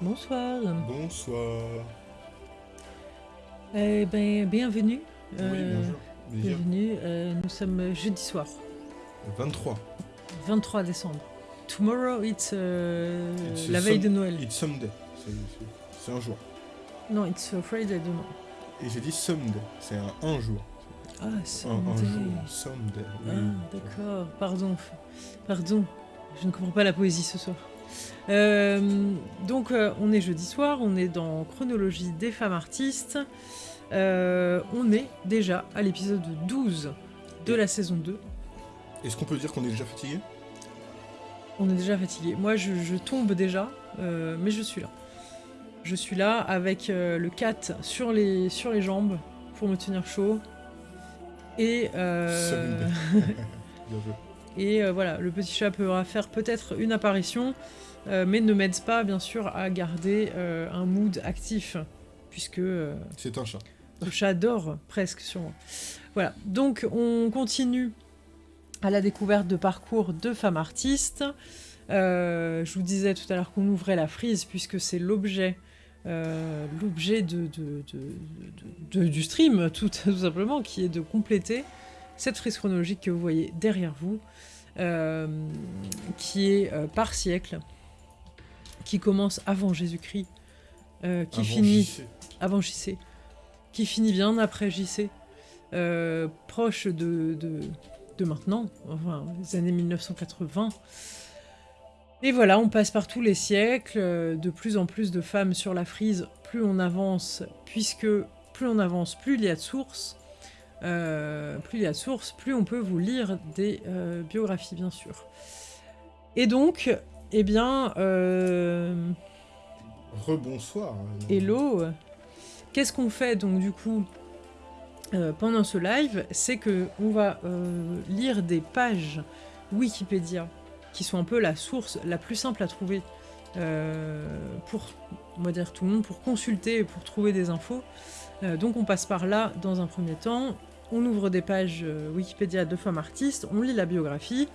Bonsoir. Bonsoir. Eh ben, bienvenue. Oui, Euh, bonjour. Bienvenue. Euh, nous sommes jeudi soir, 23. 23 décembre. Tomorrow, it's euh, It's la veille de Noël. It's Sunday. C'est- un jour. Non, it's Friday demain. Et j'ai dit Sunday. C'est un, un jour. Ah, Un, un Sunday. jour. Sunday. Oui. Ah, d'accord. Pardon. Pardon. Je ne comprends pas la poésie ce soir. Euh, donc, euh, on est jeudi soir, on est dans Chronologie des femmes artistes. Euh, on est déjà à l'épisode 12 de la saison 2. Est-ce qu'on peut dire qu'on est déjà fatigué? On est déjà fatigué. Moi, je, je tombe déjà, mais je suis là. Je suis là avec le cat sur les, sur les jambes pour me tenir chaud. Et. Bien joué. Et euh, voilà, le petit chat pourra faire peut-être une apparition, euh, mais ne m'aide pas, bien sûr, à garder euh, un mood actif, puisque C'est un chat. le chat dort presque sur moi. Voilà, donc on continue à la découverte de parcours de femmes artistes. Je vous disais tout à l'heure qu'on ouvrait la frise puisque c'est l'objet l'objet de, de- de- de- de- du stream, tout, tout simplement, qui est de compléter cette frise chronologique que vous voyez derrière vous, qui est euh, par siècle, qui commence avant Jésus-Christ, euh, qui Avant finit JC. avant JC, qui finit bien après JC, euh, proche de, de, de maintenant, enfin, les années 1980. Et voilà, on passe par tous les siècles, euh, de plus en plus de femmes sur la frise, plus on avance, puisque plus on avance, plus il y a de sources. Euh, plus il y a de sources, plus on peut vous lire des euh, biographies, bien sûr. Et donc, eh bien, euh, Rebonsoir. Hello Qu'est-ce qu'on fait donc du coup pendant ce live? C'est que on va lire des pages Wikipédia qui sont un peu la source la plus simple à trouver pour, on va dire tout le monde, pour consulter et pour trouver des infos. Donc on passe par là dans un premier temps. On ouvre des pages euh, Wikipédia de femmes artistes, on lit la biographie,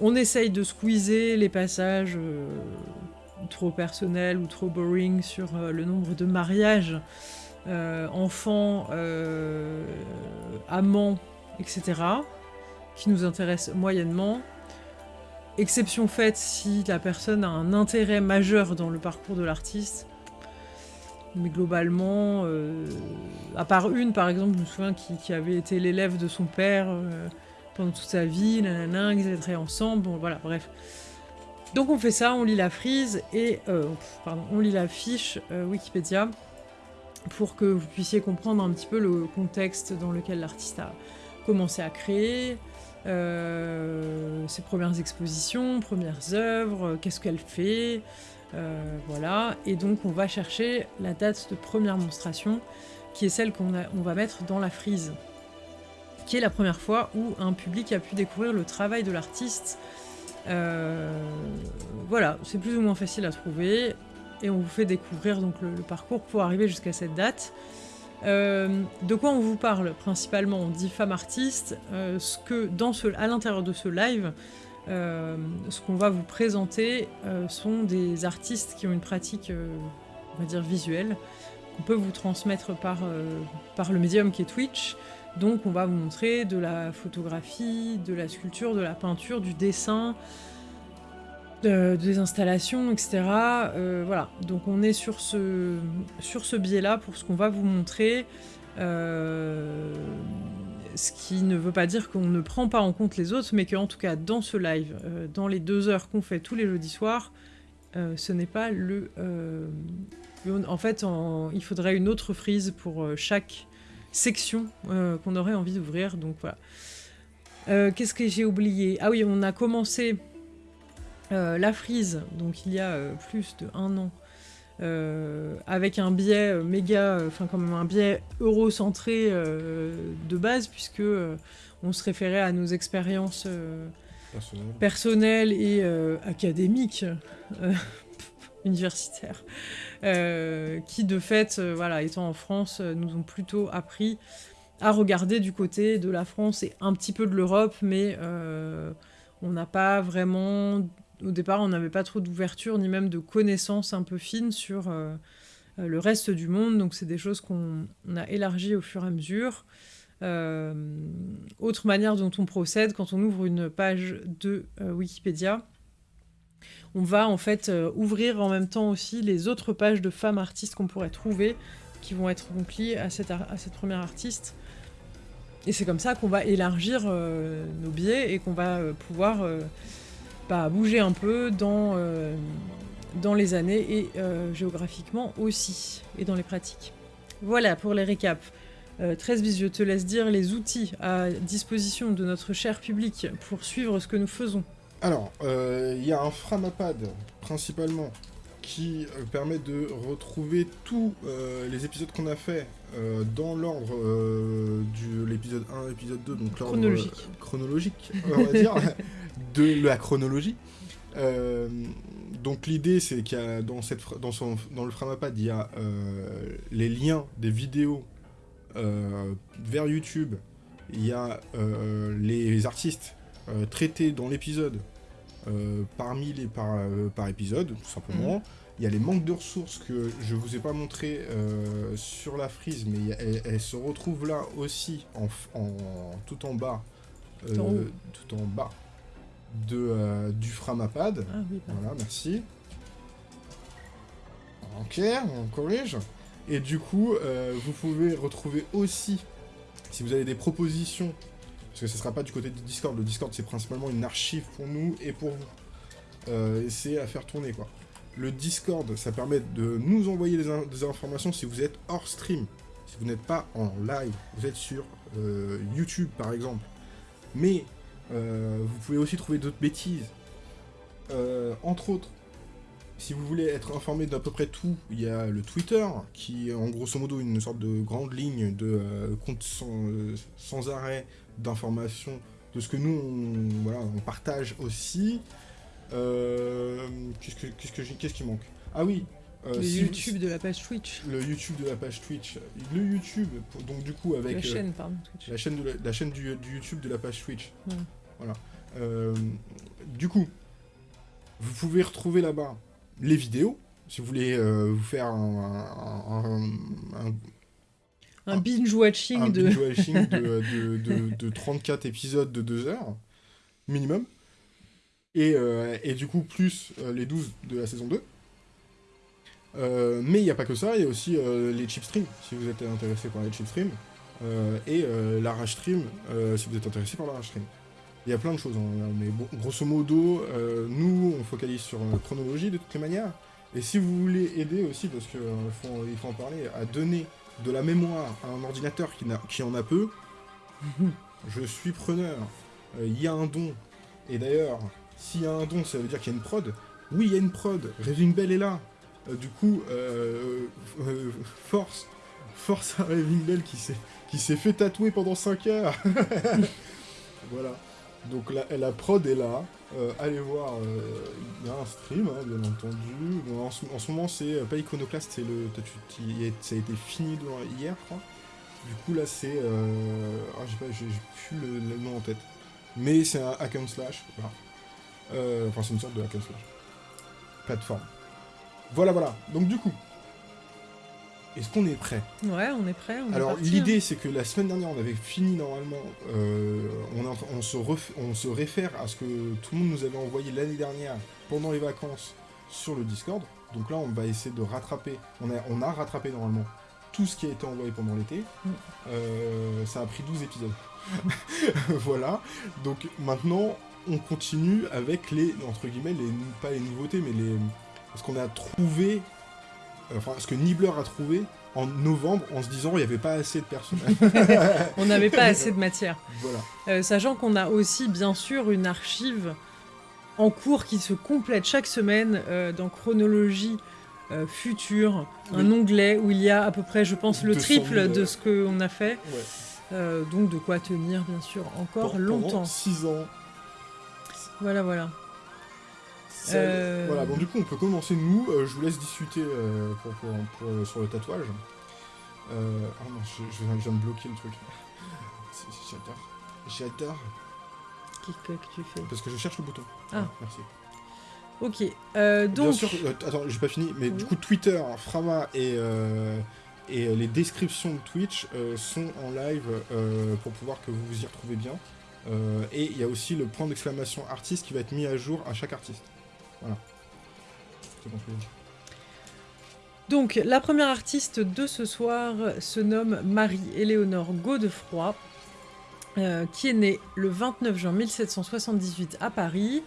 on essaye de squeezer les passages euh, trop personnels ou trop boring sur euh, le nombre de mariages, enfants, amants, etc., qui nous intéressent moyennement. Exception faite si la personne a un intérêt majeur dans le parcours de l'artiste. Mais globalement, euh, à part une par exemple, je me souviens qui, avait été l'élève de son père euh, pendant toute sa vie, nanana, ils étaient ensemble, bon voilà, bref. Donc on fait ça, on lit la frise et euh, pardon, on lit la fiche Wikipédia pour que vous puissiez comprendre un petit peu le contexte dans lequel l'artiste a commencé à créer, ses premières expositions, premières œuvres, qu'est-ce qu'elle fait, euh, voilà. Et donc on va chercher la date de première monstration, qui est celle qu'on va mettre dans la frise, qui est la première fois où un public a pu découvrir le travail de l'artiste. Euh, voilà, c'est plus ou moins facile à trouver, et on vous fait découvrir donc le, parcours pour arriver jusqu'à cette date. Euh, de quoi on vous parle principalement? On dit femme artiste. ce que dans à l'intérieur de ce live, euh, ce qu'on va vous présenter euh, sont des artistes qui ont une pratique, euh, on va dire visuelle, qu'on peut vous transmettre par, le médium qui est Twitch. Donc on va vous montrer de la photographie, de la sculpture, de la peinture, du dessin, de- des installations, etc. Voilà, donc on est sur ce, sur ce biais-là pour ce qu'on va vous montrer. Ce qui ne veut pas dire qu'on ne prend pas en compte les autres, mais qu'en tout cas dans ce live, euh, dans les deux heures qu'on fait tous les jeudis soirs, euh, ce n'est pas le... euh, en fait, il faudrait une autre frise pour chaque section qu'on aurait envie d'ouvrir, donc voilà. Qu'est-ce que j'ai oublié? Ah oui, on a commencé la frise, donc il y a plus de un an, avec un biais euh, méga, euh, enfin quand même un biais eurocentré euh, de base, puisque euh, on se référait à nos expériences euh, Personnel. personnelles et euh, académiques, euh, universitaires, euh, qui de fait, euh, voilà, étant en France, euh, nous ont plutôt appris à regarder du côté de la France et un petit peu de l'Europe, mais euh, on n'a pas vraiment au départ, on n'avait pas trop d'ouverture ni même de connaissances un peu fines sur euh, euh, le reste du monde. Donc, c'est des choses qu'on on a élargies au fur et à mesure. Euh, autre manière dont on procède quand on ouvre une page de Wikipédia, on va en fait ouvrir en même temps aussi les autres pages de femmes artistes qu'on pourrait trouver, qui vont être donc liées à cette, à cette première artiste. Et c'est comme ça qu'on va élargir nos biais et qu'on va pouvoir bouger un peu dans, euh, dans les années et euh, géographiquement aussi, et dans les pratiques. Voilà pour les récaps. Euh, 13 bis, je te laisse dire les outils à disposition de notre cher public pour suivre ce que nous faisons. Alors, euh, il y a un Framapad, principalement, qui euh, permet de retrouver tous euh, les épisodes qu'on a fait euh, dans l'ordre euh, de l'épisode 1, épisode 2, donc l'ordre Chronologique. chronologique, on va dire, de la chronologie. Donc l'idée, c'est qu'il y a dans, cette, dans, son, dans le Framapad, il y a les liens des vidéos vers YouTube, il y a les artistes traités dans l'épisode parmi les par, euh, par épisode, tout simplement. Il y a les manques de ressources que je vous ai pas montré euh, sur la frise, mais elles, elles se retrouvent là aussi, en, en- tout en bas, Tout en haut. tout en bas de, euh, du Framapad. Ah oui. Voilà, merci. Ok, on corrige. Et du coup, euh, vous pouvez retrouver aussi, si vous avez des propositions, parce que ce ne sera pas du côté du Discord, le Discord c'est principalement une archive pour nous et pour vous. Euh, c'est à faire tourner quoi. Le Discord, ça permet de nous envoyer des, in- des informations si vous êtes hors stream, si vous n'êtes pas en live, vous êtes sur euh, YouTube par exemple. Mais euh, vous pouvez aussi trouver d'autres bêtises. Euh, entre autres, si vous voulez être informé d'à peu près tout, il y a le Twitter, qui est en grosso modo une sorte de grande ligne de compte sans arrêt d'informations de ce que nous on, voilà, on partage aussi. Euh, Qu'est-ce que- qui manque? Ah oui, euh, Le si- YouTube de la page Twitch. le YouTube de la page Twitch, le YouTube, pour- donc du coup avec la euh, chaîne, pardon, Twitch. la chaîne, de la, la chaîne du, du YouTube de la page Twitch. Ouais. Voilà. Du coup, vous pouvez retrouver là-bas les vidéos. Si vous voulez euh, vous faire un, un- un- Un un binge-watching de, de- de- de 34 épisodes de 2 heures, minimum. Et, euh, et du coup, plus euh, les 12 de la saison 2. Euh, mais il n'y a pas que ça, il y a aussi euh, les chip streams, si vous êtes intéressé par les chip streams. euh, et euh, l'arrache stream, euh, si vous êtes intéressé par l'arrache stream. Il y a plein de choses, hein, mais bon, grosso modo, euh, nous, on focalise sur la chronologie de toutes les manières. Et si vous voulez aider aussi, parce qu'il faut, il faut en parler, à donner de la mémoire à un ordinateur qui, en a peu, je suis preneur. Euh, Il y a un don. Et d'ailleurs, s'il y a un don, ça veut dire qu'il y a une prod. Oui, il y a une prod. Raving Bell est là. Euh, du coup, euh, euh, force. Force à Raving Bell qui s'est, qui s'est fait tatouer pendant 5 heures. voilà. Donc la, la prod est là. Euh, allez voir, euh, il y a un stream, hein, bien entendu. En, ce, ce moment, c'est euh, pas Iconoclast, c'est le. ça a été fini hier, je crois. Du coup, là, c'est. Ah, j'ai pas, j'ai plus le, le nom en tête. Mais c'est un hack and slash. Voilà. Enfin, c'est une sorte de hack and slash. Plateforme. Voilà, voilà. Donc, du coup. Est-ce qu'on est prêt? Ouais, on est prêt. On alors parti, hein. l'idée c'est que la semaine dernière on avait fini normalement, euh, on, se ref- on se réfère à ce que tout le monde nous avait envoyé l'année dernière pendant les vacances sur le Discord. Donc là on va essayer de rattraper, on a, on a rattrapé normalement tout ce qui a été envoyé pendant l'été. Mm. Euh, ça a pris 12 épisodes. voilà, donc maintenant on continue avec les, entre guillemets, les, pas les nouveautés mais les... Ce qu'on a trouvé, enfin ce que Nibbler a trouvé en novembre en se disant il n'y avait pas assez de personnages. On n'avait pas assez de matière. voilà. Euh, sachant qu'on a aussi, bien sûr, une archive en cours qui se complète chaque semaine euh, dans chronologie euh, future, un onglet où il y a à peu près, je pense, le 200 triple 000, de ce qu'on a fait. Ouais. Euh, donc de quoi tenir, bien sûr, encore longtemps. Pendant 6 ans. Voilà, voilà. Euh, Voilà, donc du coup on peut commencer nous, Euh, je vous laisse discuter euh, pour, pour- pour- sur le tatouage. Ah non, je, je viens, de bloquer le truc. J'adore. J'adore. Qu'est-ce que tu fais Parce que je cherche le bouton. Ah. merci. Ok, euh, Bien donc... sûr, attends, j'ai pas fini, mais Oui. du coup, Twitter, Frama et, et les descriptions de Twitch sont en live pour pouvoir que vous vous y retrouvez bien. Et il y a aussi le point d'exclamation artiste qui va être mis à jour à chaque artiste. Voilà. Donc, la première artiste de ce soir se nomme Marie-Éléonore Godefroy, euh, qui est née le 29 juin 1778 à Paris,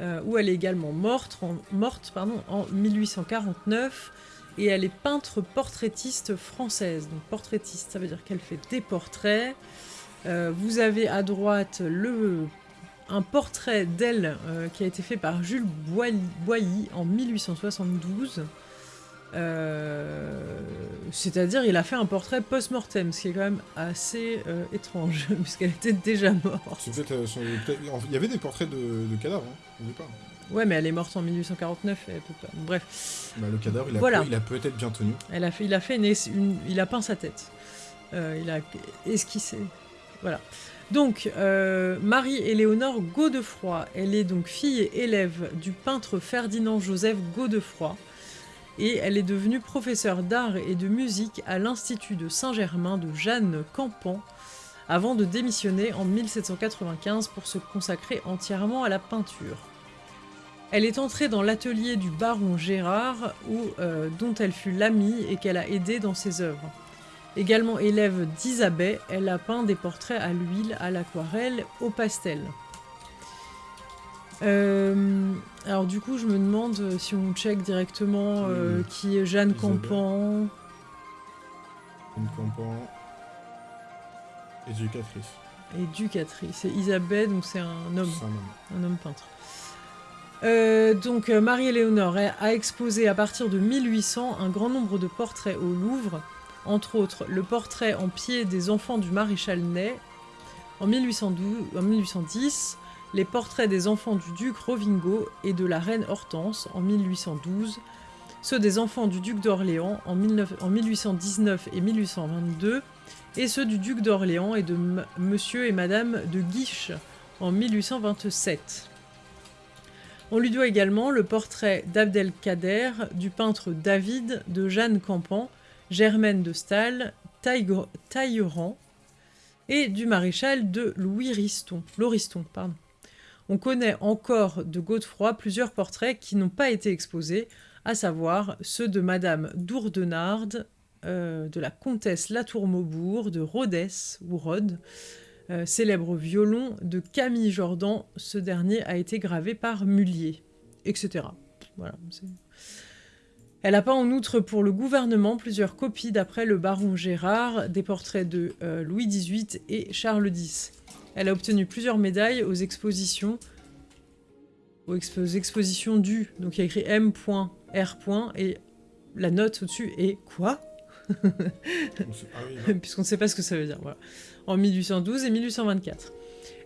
euh, où elle est également morte, en 1849, et elle est peintre portraitiste française. Donc, portraitiste, ça veut dire qu'elle fait des portraits. Euh, vous avez à droite le, un portrait d'elle euh, qui a été fait par Jules Boilly, en 1872. Euh, C'est-à-dire, il a fait un portrait post-mortem, ce qui est quand même assez euh, étrange, puisqu'elle était déjà morte. Son- Il y avait des portraits de, de cadavres, hein, au départ. Ouais, mais elle est morte en 1849, elle peut pas. Bref, Bah, le cadavre, il a, Voilà. peut- peut-être bien tenu. elle a fait, il a fait une, il a peint sa tête. Il a esquissé. Voilà. Donc, euh, Marie-Éléonore Godefroy, elle est donc fille et élève du peintre Ferdinand Joseph Godefroy, et elle est devenue professeure d'art et de musique à l'Institut de Saint-Germain de Jeanne Campan, avant de démissionner en 1795 pour se consacrer entièrement à la peinture. Elle est entrée dans l'atelier du baron Gérard, euh, dont elle fut l'amie et qu'elle a aidé dans ses œuvres. Également élève d'Isabelle, elle a peint des portraits à l'huile, à l'aquarelle, au pastel. Euh, alors du coup, je me demande si on check directement euh, qui est Jeanne Isabelle. Campan. Une campan. Éducatrice. éducatrice. Et Isabelle, donc c'est un homme, un homme. un homme peintre. Euh, donc Marie-Éléonore a exposé à partir de 1800 un grand nombre de portraits au Louvre, entre autres le portrait en pied des enfants du maréchal Ney en, 1812, en 1810, les portraits des enfants du duc Rovingo et de la reine Hortense en 1812, ceux des enfants du duc d'Orléans en, 19 en 1819 et 1822, et ceux du duc d'Orléans et de monsieur et madame de Guiche en 1827. On lui doit également le portrait d'Abdelkader, du peintre David, de Jeanne Campan, Germaine de Taille- Tailleran et du maréchal de Louis Riston, Lauriston. Pardon. On connaît encore de Godefroy plusieurs portraits qui n'ont pas été exposés, à savoir ceux de Madame d'Ourdenarde, euh, de la comtesse Latour-Maubourg, de Rhodes ou Rhodes, euh, célèbre violon de Camille Jordan. Ce dernier a été gravé par Mullier, etc. Voilà. Elle a peint en outre pour le gouvernement plusieurs copies d'après le baron Gérard des portraits de euh, Louis XVIII et Charles X. Elle a obtenu plusieurs médailles aux expositions aux, expo- aux expositions du. Donc il y a écrit M.R. et la note au-dessus est quoi? Puisqu'on ne sait pas ce que ça veut dire. Voilà. En 1812 et 1824.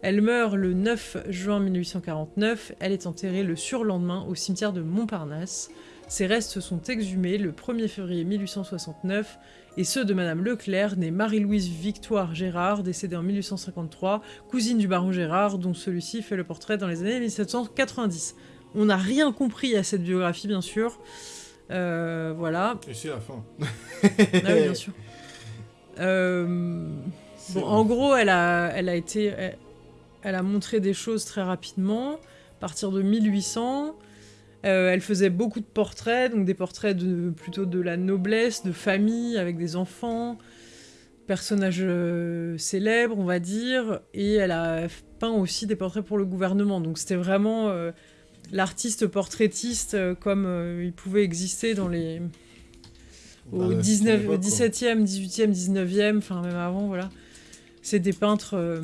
Elle meurt le 9 juin 1849. Elle est enterrée le surlendemain au cimetière de Montparnasse. Ses restes sont exhumés le 1er février 1869 et ceux de Madame Leclerc, née Marie-Louise Victoire Gérard, décédée en 1853, cousine du baron Gérard, dont celui-ci fait le portrait dans les années 1790. On n'a rien compris à cette biographie, bien sûr. Euh, voilà. Et c'est la fin. Ah oui, bien sûr. Euh, Bon, en gros, elle a, elle a été, elle, elle a montré des choses très rapidement. À partir de 1800, euh, elle faisait beaucoup de portraits, donc des portraits de plutôt de la noblesse, de famille avec des enfants, personnages euh, célèbres, on va dire. Et elle a peint aussi des portraits pour le gouvernement. Donc c'était vraiment euh, l'artiste portraitiste comme il pouvait exister dans les au Bah, 19, au l'époque, quoi. 17e, 18e, 19e, enfin même avant, voilà. C'est des peintres.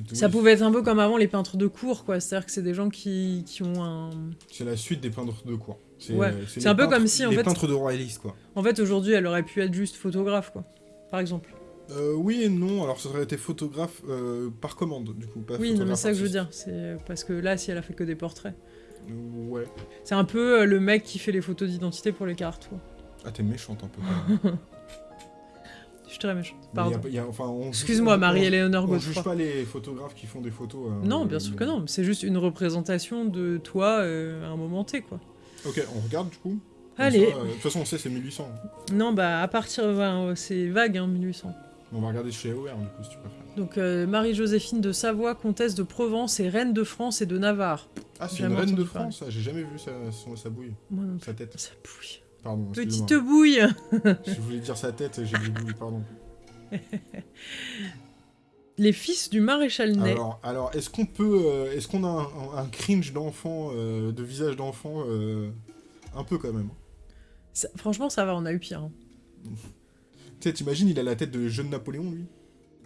Euh, ça pouvait être un peu comme avant les peintres de cour, quoi. C'est-à-dire que c'est des gens qui, qui ont un. C'est la suite des peintres de cour. C'est Ouais. c'est C'est un peu peintres- comme si, en les fait- peintres de royalistes, quoi. En fait, aujourd'hui, elle aurait pu être juste photographe, quoi. Par exemple. Euh, oui et non, alors ça aurait été photographe euh, par commande, du coup. Pas oui, non, mais c'est ça que je veux dire. C'est parce que là, si elle a fait que des portraits, Euh, Ouais. c'est un peu euh, le mec qui fait les photos d'identité pour les cartes, quoi. Ah, t'es méchante un peu. quand même. Je très méchante. Mais y a Pardon. pas- y a- enfin, on juge- Excuse-moi, on- Marie-Éléonore On, on juge Godefroy. pas les photographes qui font des photos. euh, Non, mais- bien sûr mais- que non. C'est juste une représentation de toi euh, à un moment T, quoi. Ok, on regarde du coup. Allez. euh, De toute façon, on sait c'est 1800. Non, bah à partir, c'est vague, hein, 1800. On va regarder chez AOR du coup si tu préfères. Donc euh, Marie-Joséphine de Savoie, comtesse de Provence et reine de France et de Navarre. Ah, c'est une reine de. France, ça, j'ai jamais vu sa, bouille, Moi non plus. sa tête. Bouille. Pardon, Petite bouille Je voulais dire sa tête, j'ai dit bouille, pardon. Les fils du maréchal Ney. Alors, alors est-ce qu'on peut. euh, est-ce qu'on a un, un cringe d'enfant, euh, de visage d'enfant euh, Un peu quand même? Ça- franchement, ça va, on a eu pire. hein. Tu sais, t'imagines, il a la tête de jeune Napoléon, lui?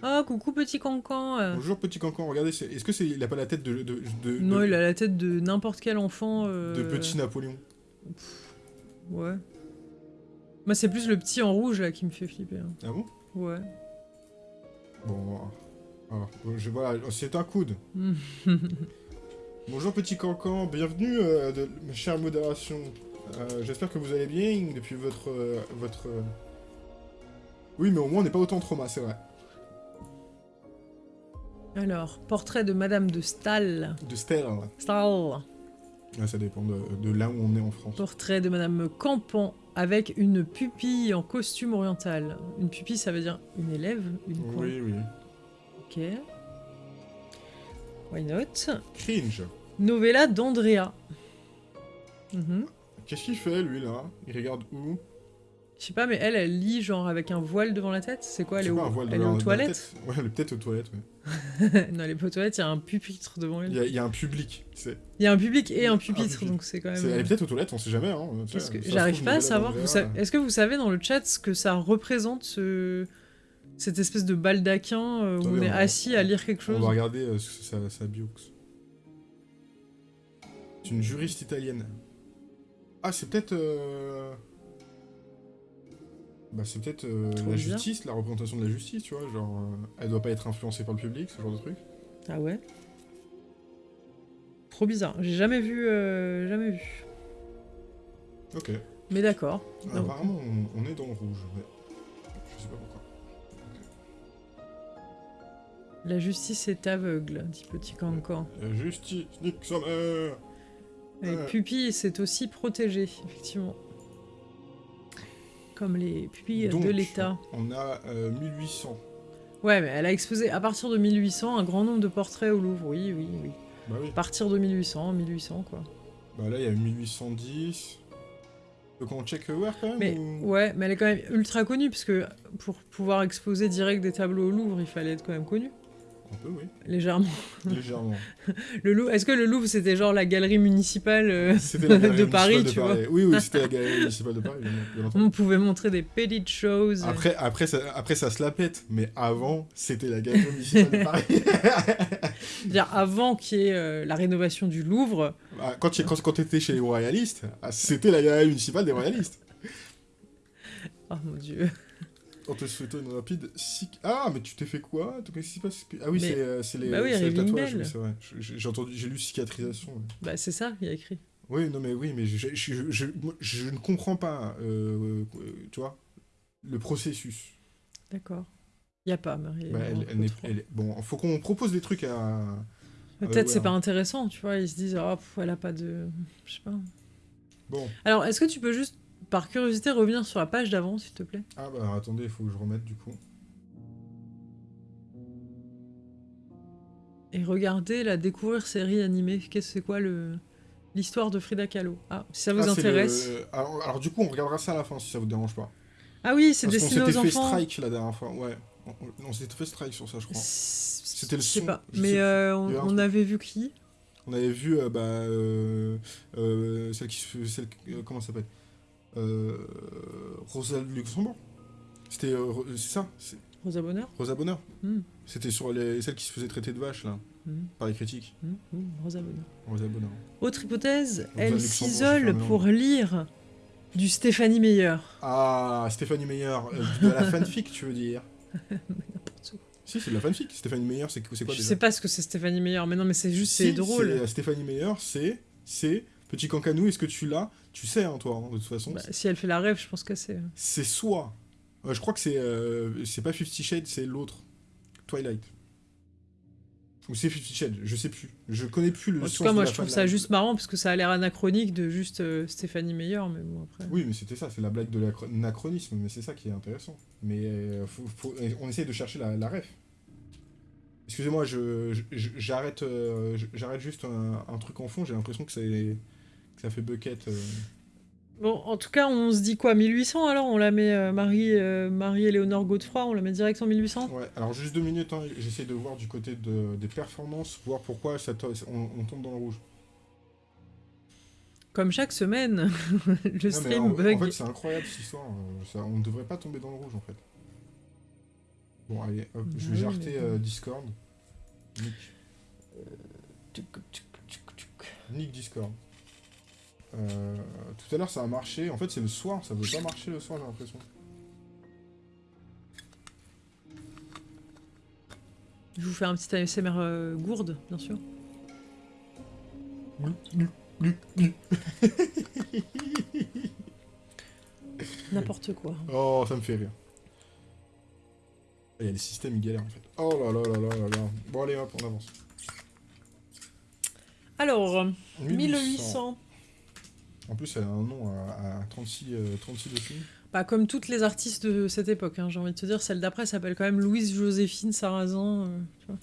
Ah, coucou petit cancan. Bonjour, petit cancan, regardez, est-ce que c'est. Il a pas la tête de. de, de- Non, de- il a la tête de n'importe quel enfant. de petit Napoléon Ouais. Moi, c'est plus le petit en rouge là qui me fait flipper. hein. Ah bon? Ouais. Bon. Alors, je, voilà, c'est un coude. Bonjour petit cancan, bienvenue euh, de ma chère modération. Euh, J'espère que vous allez bien depuis votre... euh, votre euh, Oui, mais au moins on n'est pas autant trauma, c'est vrai. Alors, portrait de Madame de Stahl. De Stella. Stahl. Ouais, ça dépend de, de là où on est en France. Portrait de Madame Campan avec une pupille en costume oriental. Une pupille, ça veut dire une élève, une quoi Oui, oui. Ok. Why not? Cringe. Novella d'Andrea. Mhm. Qu'est-ce qu'il fait lui là? Il regarde où? Je sais pas, mais elle, elle lit genre avec un voile devant la tête? C'est quoi Elle est, pas, voile elle est aux toilettes? Ouais, elle est peut-être aux toilettes. ouais. Non, elle est pas aux toilettes, il y a un pupitre devant elle. il y a un public. c'est- Il y a un public et un pupitre, donc c'est quand même. Elle est peut-être aux toilettes, on sait jamais. Hein, J'arrive pas à savoir. Sa- Est-ce que vous savez dans le chat ce que ça représente, ce... cette espèce de baldaquin euh, où Attendez, on est on va- assis à lire quelque On chose? va regarder euh, sa, sa bio. C'est une juriste italienne. Ah, c'est peut-être. euh, Bah, c'est peut-être euh, la justice, la représentation de la justice, tu vois. Genre, euh, elle doit pas être influencée par le public, ce genre de truc. Ah ouais Trop bizarre. J'ai jamais vu. euh, jamais vu. Ok. Mais d'accord. Ah, apparemment, on, on est dans le rouge. mais Je sais pas pourquoi. La justice est aveugle, dit Petit Cancan. La justice, nique sa mère Les Ouais. pupilles, c'est aussi protégé, effectivement. Comme les pupilles Donc, de l'État. On a euh, 1800. Ouais, mais elle a exposé à partir de 1800 un grand nombre de portraits au Louvre. Oui, oui, oui. Bah oui. À partir de 1800, 1800 quoi. Bah là, il y a 1810. Donc on check where quand même Mais ou- ouais, mais elle est quand même ultra connue parce que pour pouvoir exposer direct des tableaux au Louvre, il fallait être quand même connu, Oui. légèrement. Légèrement. Le Louvre, est-ce que le Louvre c'était genre la galerie municipale euh, C'était la galerie de Paris, de tu Paris. Oui, oui, c'était la galerie municipale de Paris. On pouvait montrer des petites choses. Après, après, ça, après, ça se la pète, mais avant, c'était la galerie municipale de Paris. Dire, avant qu'il y ait euh, la rénovation du Louvre, Ah, quand tu quand, quand t'étais chez les royalistes, ah, c'était la galerie municipale des royalistes. oh mon dieu. On te souhaitant une rapide... sic- Ah, mais tu t'es fait quoi? Qu'est-ce qui se passe? Ah oui, Mais- c'est euh, c'est les, Bah oui, les tatouages, oui, c'est vrai. J'ai entendu, j'ai lu cicatrisation. ouais. Bah c'est ça, il y a écrit. Oui, non, mais oui, mais je, je, je, je- moi, je ne comprends pas, euh, euh, tu vois, le processus. D'accord. Il y a pas, Marie. Bah, elle, bon, faut qu'on propose des trucs à. Peut-être ouais, c'est hein. pas intéressant, tu vois. Ils se disent, oh, pff, elle a pas de. Je sais pas. Bon, Alors, est-ce que tu peux juste, par curiosité, revenir sur la page d'avant, s'il te plaît ah bah attendez, il faut que je remette du coup. Et regarder la découvrir série animée. Qu'est-ce c'est quoi le l'histoire de Frida Kahlo? Ah, si ça vous Ah, intéresse. le- Alors, alors, du coup, on regardera ça à la fin si ça vous dérange pas. Ah oui, c'est Parce qu'on destiné s'était aux fait enfants. strike la dernière fois, ouais. On, on- on s'était fait strike sur ça, je crois. C'était le Je sais son, pas. je Mais sais euh, on, on avait vu qui? On avait vu, euh, bah, euh, euh, celle qui celle, euh, comment ça s'appelle? Euh, Rosa Luxembourg. C'était, euh, c'est ça, Rosa Bonheur Rosa Bonheur. Hmm. C'était sur les, celle qui se faisait traiter de vache là, Hmm, par les critiques. hmm, Rosa Bonheur. Rosa Bonheur. Autre hypothèse, Rosa elle s'isole pour lire du Stéphanie Meyer. Ah, Stéphanie Meyer, euh, de la fanfic, tu veux dire? N'importe où. Si, c'est de la fanfic. Stéphanie Meyer, c'est quoi Je déjà? sais pas ce que c'est Stéphanie Meyer, mais non, mais c'est juste, c'est drôle. euh, Stéphanie Meyer, c'est, c'est petit cancanou. Est-ce que tu l'as? Tu sais, hein, toi, hein, de toute façon. Bah, si elle fait la rêve, je pense que c'est. C'est soit Euh, je crois que c'est euh, c'est pas Fifty Shades, c'est l'autre. Twilight. Ou c'est Fifty Shades, je sais plus. Je connais plus le En tout cas, moi, je trouve ça juste marrant parce que ça a l'air anachronique de juste euh, Stéphanie Meyer, mais bon, après. Oui, mais c'était ça, c'est la blague de l'anachronisme, mais c'est ça qui est intéressant. Mais euh, faut- faut- on essaye de chercher la, la ref. Excusez-moi, je, je- je- j'arrête euh, j'arrête juste un, un truc en fond, j'ai l'impression que, c'est- ça fait bucket. euh. Bon, en tout cas, on se dit quoi 1800 alors On la met euh, Marie, euh, Marie-Éléonore Godefroy, on la met direct en 1800 Ouais, alors juste deux minutes, hein, j'essaie de voir du côté de, des performances, voir pourquoi ça on, on tombe dans le rouge. Comme chaque semaine, le Non, stream en, bug. en fait, c'est incroyable cette histoire. euh, ça- on ne devrait pas tomber dans le rouge en fait. Bon, allez, hop, je vais jarter mais euh, Discord. Nick. Nick Discord. Euh, tout à l'heure ça a marché. En fait, c'est le soir. Ça veut pas marcher le soir, j'ai l'impression. Je vous fais un petit ASMR euh, gourde, bien sûr. N'importe quoi. Oh, ça me fait rire. Il y a les systèmes, ils galèrent en fait. Oh là là là là là là. Bon, allez hop, on avance. Alors, 1800. En plus, elle a un nom à, à 36, euh, 36 dessus. Bah, comme toutes les artistes de cette époque, hein, j'ai envie de te dire, celle d'après s'appelle quand même Louise Joséphine Sarrazin. euh, tu vois.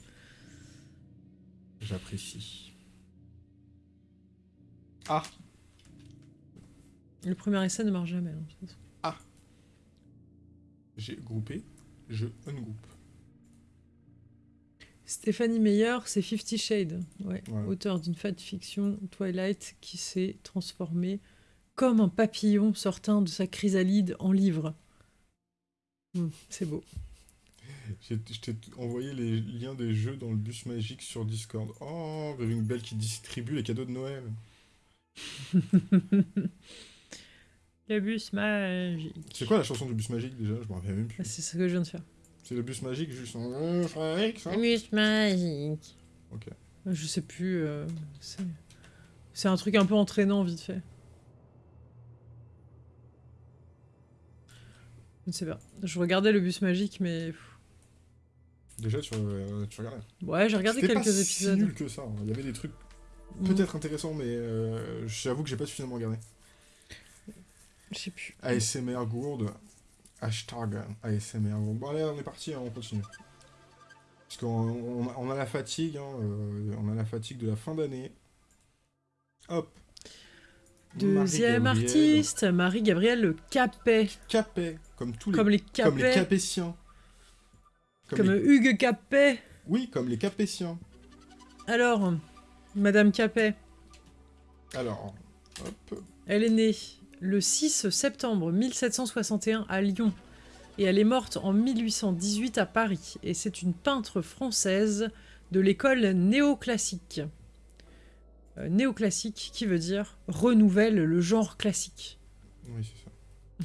J'apprécie. Ah Le premier essai ne marche jamais. hein, façon. J'ai groupé, je ungroupe. Stéphanie Meyer, c'est Fifty Shades, ouais, auteur d'une fiction Twilight qui s'est transformé comme un papillon sortant de sa chrysalide en livre. Hmm, c'est beau. Je t'ai envoyé les liens des jeux dans le bus magique sur Discord. Oh, Reving Bell qui distribue les cadeaux de Noël. Le bus magique. C'est quoi la chanson du bus magique déjà? Je me rappelle même Ah, plus. C'est ce que je viens de faire. C'est le bus magique juste Le bus magique. Ok. Je sais plus. euh, c'est- c'est un truc un peu entraînant, vite fait. Je ne sais pas. Je regardais le bus magique, mais. pff, Déjà, tu, euh, tu regardais. Ouais, j'ai regardé C'était quelques pas épisodes. si nul que ça. hein. Il y avait des trucs Mm, peut-être intéressants, mais euh, j'avoue que j'ai pas suffisamment regardé. Je sais plus. ASMR gourde. Hashtag ASMR. Bon, allez, on est parti, hein, on continue. Parce qu'on on a- la fatigue, hein, euh, on a la fatigue de la fin d'année. Hop. Deuxième artiste, Marie-Gabrielle Le Capet. Capet, comme tous les, Comme les comme les. Capétiens. Comme Comme les- Hugues Capet. Oui, comme les Capétiens. Alors, Madame Capet, Alors, hop. elle est née le 6 septembre 1761 à Lyon. Et elle est morte en 1818 à Paris. Et c'est une peintre française de l'école néoclassique. Euh, néoclassique qui veut dire renouvelle le genre classique. Oui, c'est ça.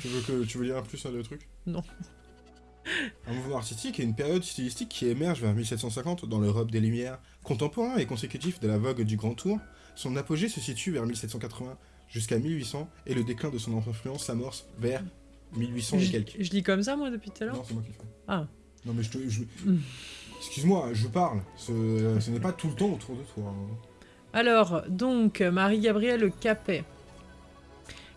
tu, veux que, tu veux lire un plus sur le truc? Non. Un mouvement artistique est une période stylistique qui émerge vers 1750 dans l'Europe des Lumières, contemporain et consécutif de la vogue du Grand Tour. Son apogée se situe vers 1780 jusqu'à 1800 et le déclin de son influence s'amorce vers 1800 et quelques. je lis comme ça moi depuis tout à l'heure Non, c'est moi qui le fais. Ah. Non, mais je te. je- Mm. Excuse-moi, je parle. Ce, ce n'est pas tout le temps autour de toi. hein. Alors, donc, Marie-Gabrielle Capet.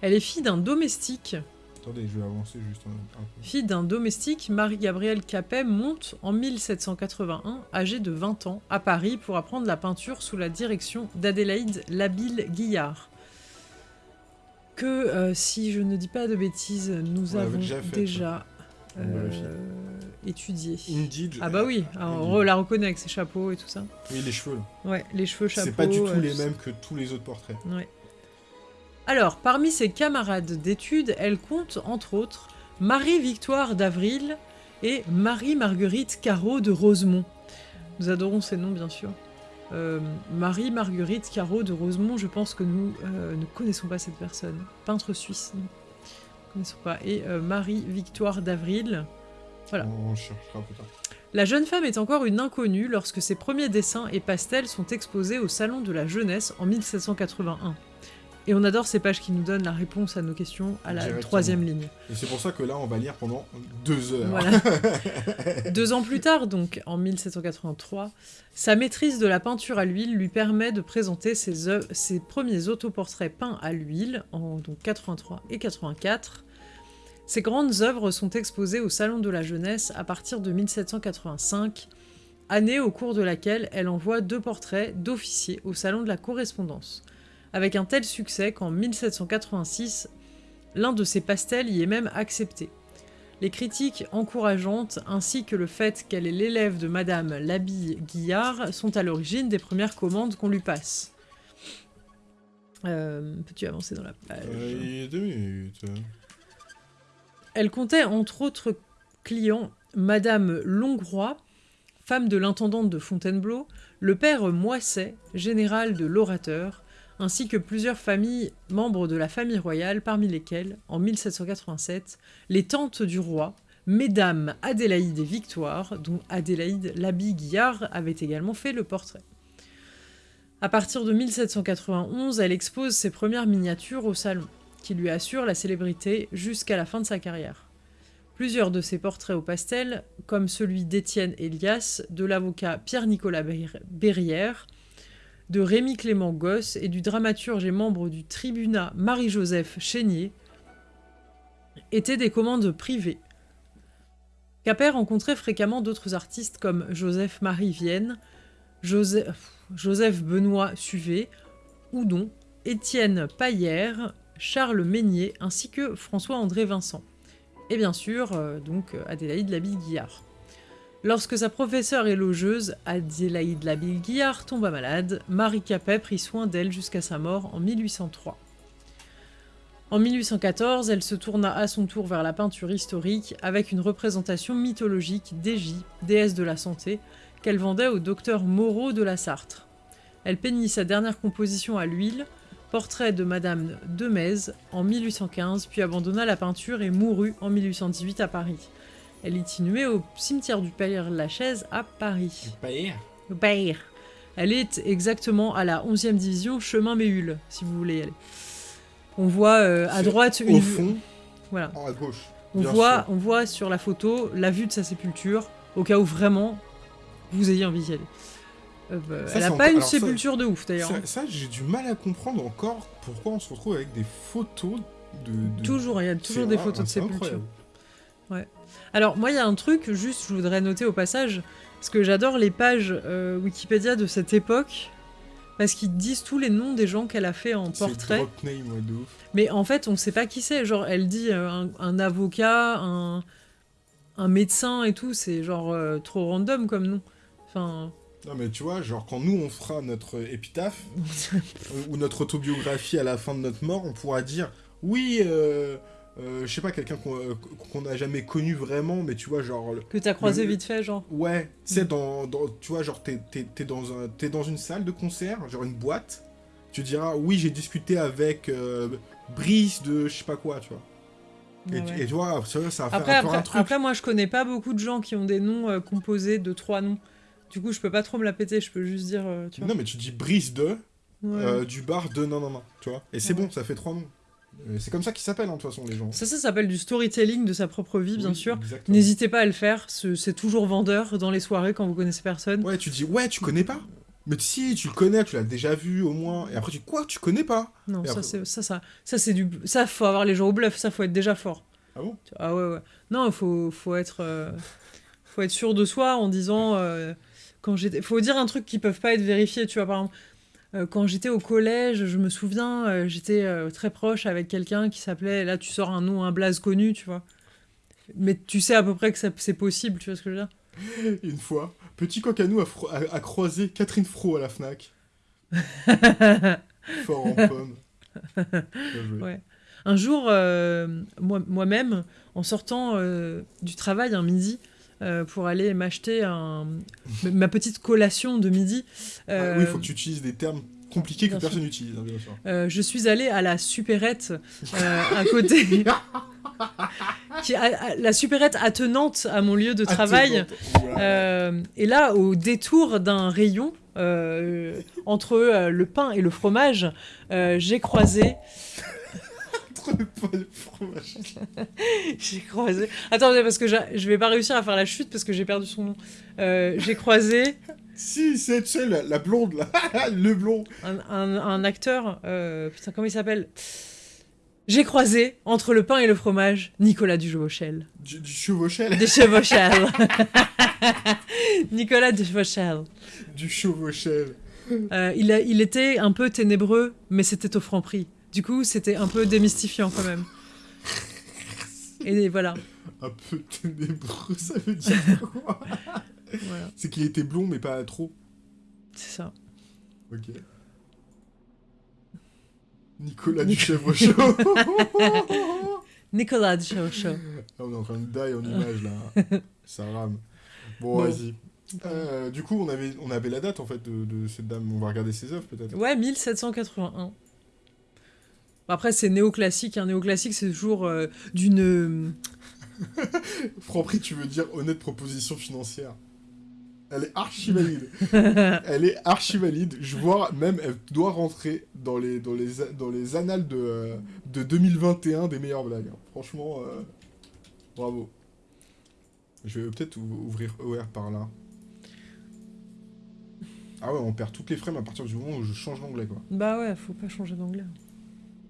Elle est fille d'un domestique. Attendez, je vais avancer juste un, un peu. Fille d'un domestique, Marie-Gabrielle Capet monte en 1781, âgée de 20 ans, à Paris pour apprendre la peinture sous la direction d'Adélaïde Labille-Guillard. Que, euh, si je ne dis pas de bêtises, nous On avons déjà fait, déjà On euh, étudié. Indeed. Ah bah oui, alors, on la reconnaît avec ses chapeaux et tout ça. Oui, les cheveux. Ouais, les cheveux, chapeaux. C'est pas du tout euh, les mêmes que tous les autres portraits. Ouais. Alors, parmi ses camarades d'études, elle compte, entre autres, Marie-Victoire d'Avril et Marie-Marguerite Caro de Rosemont. Nous adorons ces noms, bien sûr. Euh, Marie-Marguerite Caro de Rosemont, je pense que nous euh, ne connaissons pas cette personne. Peintre suisse, nous ne connaissons pas. Et euh, Marie-Victoire d'Avril. Voilà. On cherchera plus tard. La jeune femme est encore une inconnue lorsque ses premiers dessins et pastels sont exposés au Salon de la Jeunesse en 1781. Et on adore ces pages qui nous donnent la réponse à nos questions à la troisième ligne. Et c'est pour ça que là, on va lire pendant deux heures. Voilà. Deux ans plus tard, donc en 1783, sa maîtrise de la peinture à l'huile lui permet de présenter ses premiers autoportraits peints à l'huile en donc 83 et 84. Ses grandes œuvres sont exposées au Salon de la Jeunesse à partir de 1785, année au cours de laquelle elle envoie deux portraits d'officiers au Salon de la Correspondance, avec un tel succès qu'en 1786, l'un de ses pastels y est même accepté. Les critiques encourageantes ainsi que le fait qu'elle est l'élève de Madame Labille Guillard sont à l'origine des premières commandes qu'on lui passe. Euh, Peux-tu avancer dans la page? Euh, il y a deux minutes. Elle comptait entre autres clients Madame Longroy, femme de l'intendante de Fontainebleau, le père Moisset, général de l'orateur, ainsi que plusieurs familles membres de la famille royale, parmi lesquelles, en 1787, les tantes du roi, Mesdames Adélaïde et Victoire, dont Adélaïde Labille-Guillard avait également fait le portrait. À partir de 1791, elle expose ses premières miniatures au salon qui lui assure la célébrité jusqu'à la fin de sa carrière. Plusieurs de ses portraits au pastel, comme celui d'Étienne Elias, de l'avocat Pierre-Nicolas Berri- Berrière, de Rémy Clément Gosse et du dramaturge et membre du tribunat Marie-Joseph Chénier, étaient des commandes privées. Capet rencontrait fréquemment d'autres artistes comme Joseph-Marie Vienne, Joseph, Benoît Suvet, Houdon, Étienne Paillère, Charles Meignier ainsi que François-André Vincent. Et bien sûr, euh, donc euh, Adélaïde Labille-Guillard. Lorsque sa professeure et logeuse, Adélaïde Labille-Guillard, tomba malade, Marie Capet prit soin d'elle jusqu'à sa mort en 1803. En 1814, elle se tourna à son tour vers la peinture historique avec une représentation mythologique d'Égie, déesse de la santé, qu'elle vendait au docteur Moreau de la Sartre. Elle peignit sa dernière composition à l'huile, Portrait de Madame de Metz en 1815, puis abandonna la peinture et mourut en 1818 à Paris. Elle est inhumée au cimetière du Père-Lachaise à Paris. Au Père. Elle est exactement à la 11e division, chemin Méhul, si vous voulez y aller. On voit euh, à droite Au une. fond, Voilà. à gauche. On voit, on voit sur la photo la vue de sa sépulture, au cas où vraiment vous ayez envie d'y aller. Euh, bah, Ça, elle c'est a pas une alors ça- sépulture de ouf d'ailleurs. hein. Ça, ça, j'ai du mal à comprendre encore pourquoi on se retrouve avec des photos de. de- Toujours, il y a toujours des rare, photos de sépulture. incroyable. Alors, moi, il y a un truc, juste, je voudrais noter au passage, parce que j'adore les pages euh, Wikipédia de cette époque, parce qu'ils disent tous les noms des gens qu'elle a fait en portrait. drop name, ouais, de ouf. Mais en fait, on sait pas qui c'est. Genre, elle dit euh, un, un avocat, un, un médecin et tout, c'est genre euh, trop random comme nom. Enfin, Non, mais tu vois, genre, quand nous, on fera notre épitaphe, ou notre autobiographie à la fin de notre mort, on pourra dire oui, euh, je sais pas, quelqu'un qu'on euh, qu'on n'a jamais connu vraiment, mais tu vois, genre. le- que t'as croisé Le- vite fait, genre. Ouais, tu sais, dans, dans- tu vois, genre, t'es dans, un- t'es dans une salle de concert, genre une boîte, tu diras oui, j'ai discuté avec euh, Brice de je sais pas quoi, tu vois. Et, Ouais, tu- ouais. et tu vois, ça, ça va faire un après, un truc. après, moi, je connais pas beaucoup de gens qui ont des noms euh, composés de trois noms. Du coup, je peux pas trop me la péter, je peux juste dire. tu vois. Non, mais tu dis Brice de, Ouais. du bar de non, non, non, tu vois. Et c'est Ouais. bon, ça fait trois noms. Euh, C'est comme ça qu'ils s'appellent, hein, de toute façon, les gens. Ça, ça s'appelle du storytelling de sa propre vie, bien Oui, sûr. N'hésitez pas à le faire, ce- c'est toujours vendeur dans les soirées quand vous connaissez personne. Ouais, tu dis, ouais, tu connais pas Mais si, tu le connais, tu l'as déjà vu au moins. Et après, tu dis, quoi, tu connais pas? Non, ça, c'est ça, ça, ça c'est du, ça faut avoir les gens au bluff, ça faut être déjà fort. Ah bon? Ah ouais, ouais. Non, faut, faut être, euh, faut être sûr de soi en disant, euh, quand j'étais, faut dire un truc qui peuvent pas être vérifiés, tu vois, par exemple. Euh, quand j'étais au collège, je me souviens, euh, j'étais euh, très proche avec quelqu'un qui s'appelait, là tu sors un nom, un blaze connu, tu vois. Mais tu sais à peu près que c'est possible, tu vois ce que je veux dire? Une fois, petit a, fro- a- a croisé Catherine Fro à la Fnac. Fort en pomme. Ouais. Un jour, euh, moi- moi-même, en sortant euh, du travail un midi, euh, pour aller m'acheter un, ma petite collation de midi, Ah euh, oui, il faut que tu utilises des termes compliqués que personne n'utilise, hein, bien sûr. euh, je suis allée à la supérette euh, à côté. qui, à- la supérette attenante à mon lieu de travail. Euh, et là, au détour d'un rayon, euh, entre euh, le pain et le fromage, euh, j'ai croisé. Entre le pain et le fromage. j'ai croisé. Attendez, parce que je vais pas réussir à faire la chute parce que j'ai perdu son nom. Euh, j'ai croisé Si, c'est c'est la, blonde là. le blond. un, un- un acteur. euh, putain, comment il s'appelle? J'ai croisé entre le pain et le fromage Nicolas Dujevauchel. Du, du chevauchel. Des Chevauchel. Nicolas. Du chevauchel. Euh, il, a- il était un peu ténébreux, mais c'était au franc prix. Du coup, c'était un peu démystifiant quand même. Et voilà. Un peu ténébreux, ça veut dire quoi? Voilà. C'est qu'il était blond, mais pas trop. C'est ça. Ok. Nicolas du chevauchel. Nicolas Dujevauchel. Ah, on est en train de die en image là. Ça rame. Bon, Bon. vas-y. Euh, du coup, on avait, on avait la date en fait de, de cette dame. On va regarder ses œuvres peut-être. Ouais, 1781. Après, c'est néoclassique. Un néoclassique, c'est toujours euh, d'une. Franprix, tu veux dire honnête proposition financière. Elle est archi valide. elle est archi valide. Je vois même, elle doit rentrer dans les, dans les, dans les annales de, euh, de 2021 des meilleures blagues. hein. Franchement, euh, bravo. Je vais peut-être ou- ouvrir ER par là. Ah ouais, on perd toutes les frames à partir du moment où je change l'onglet, quoi. Bah ouais, faut pas changer d'anglais.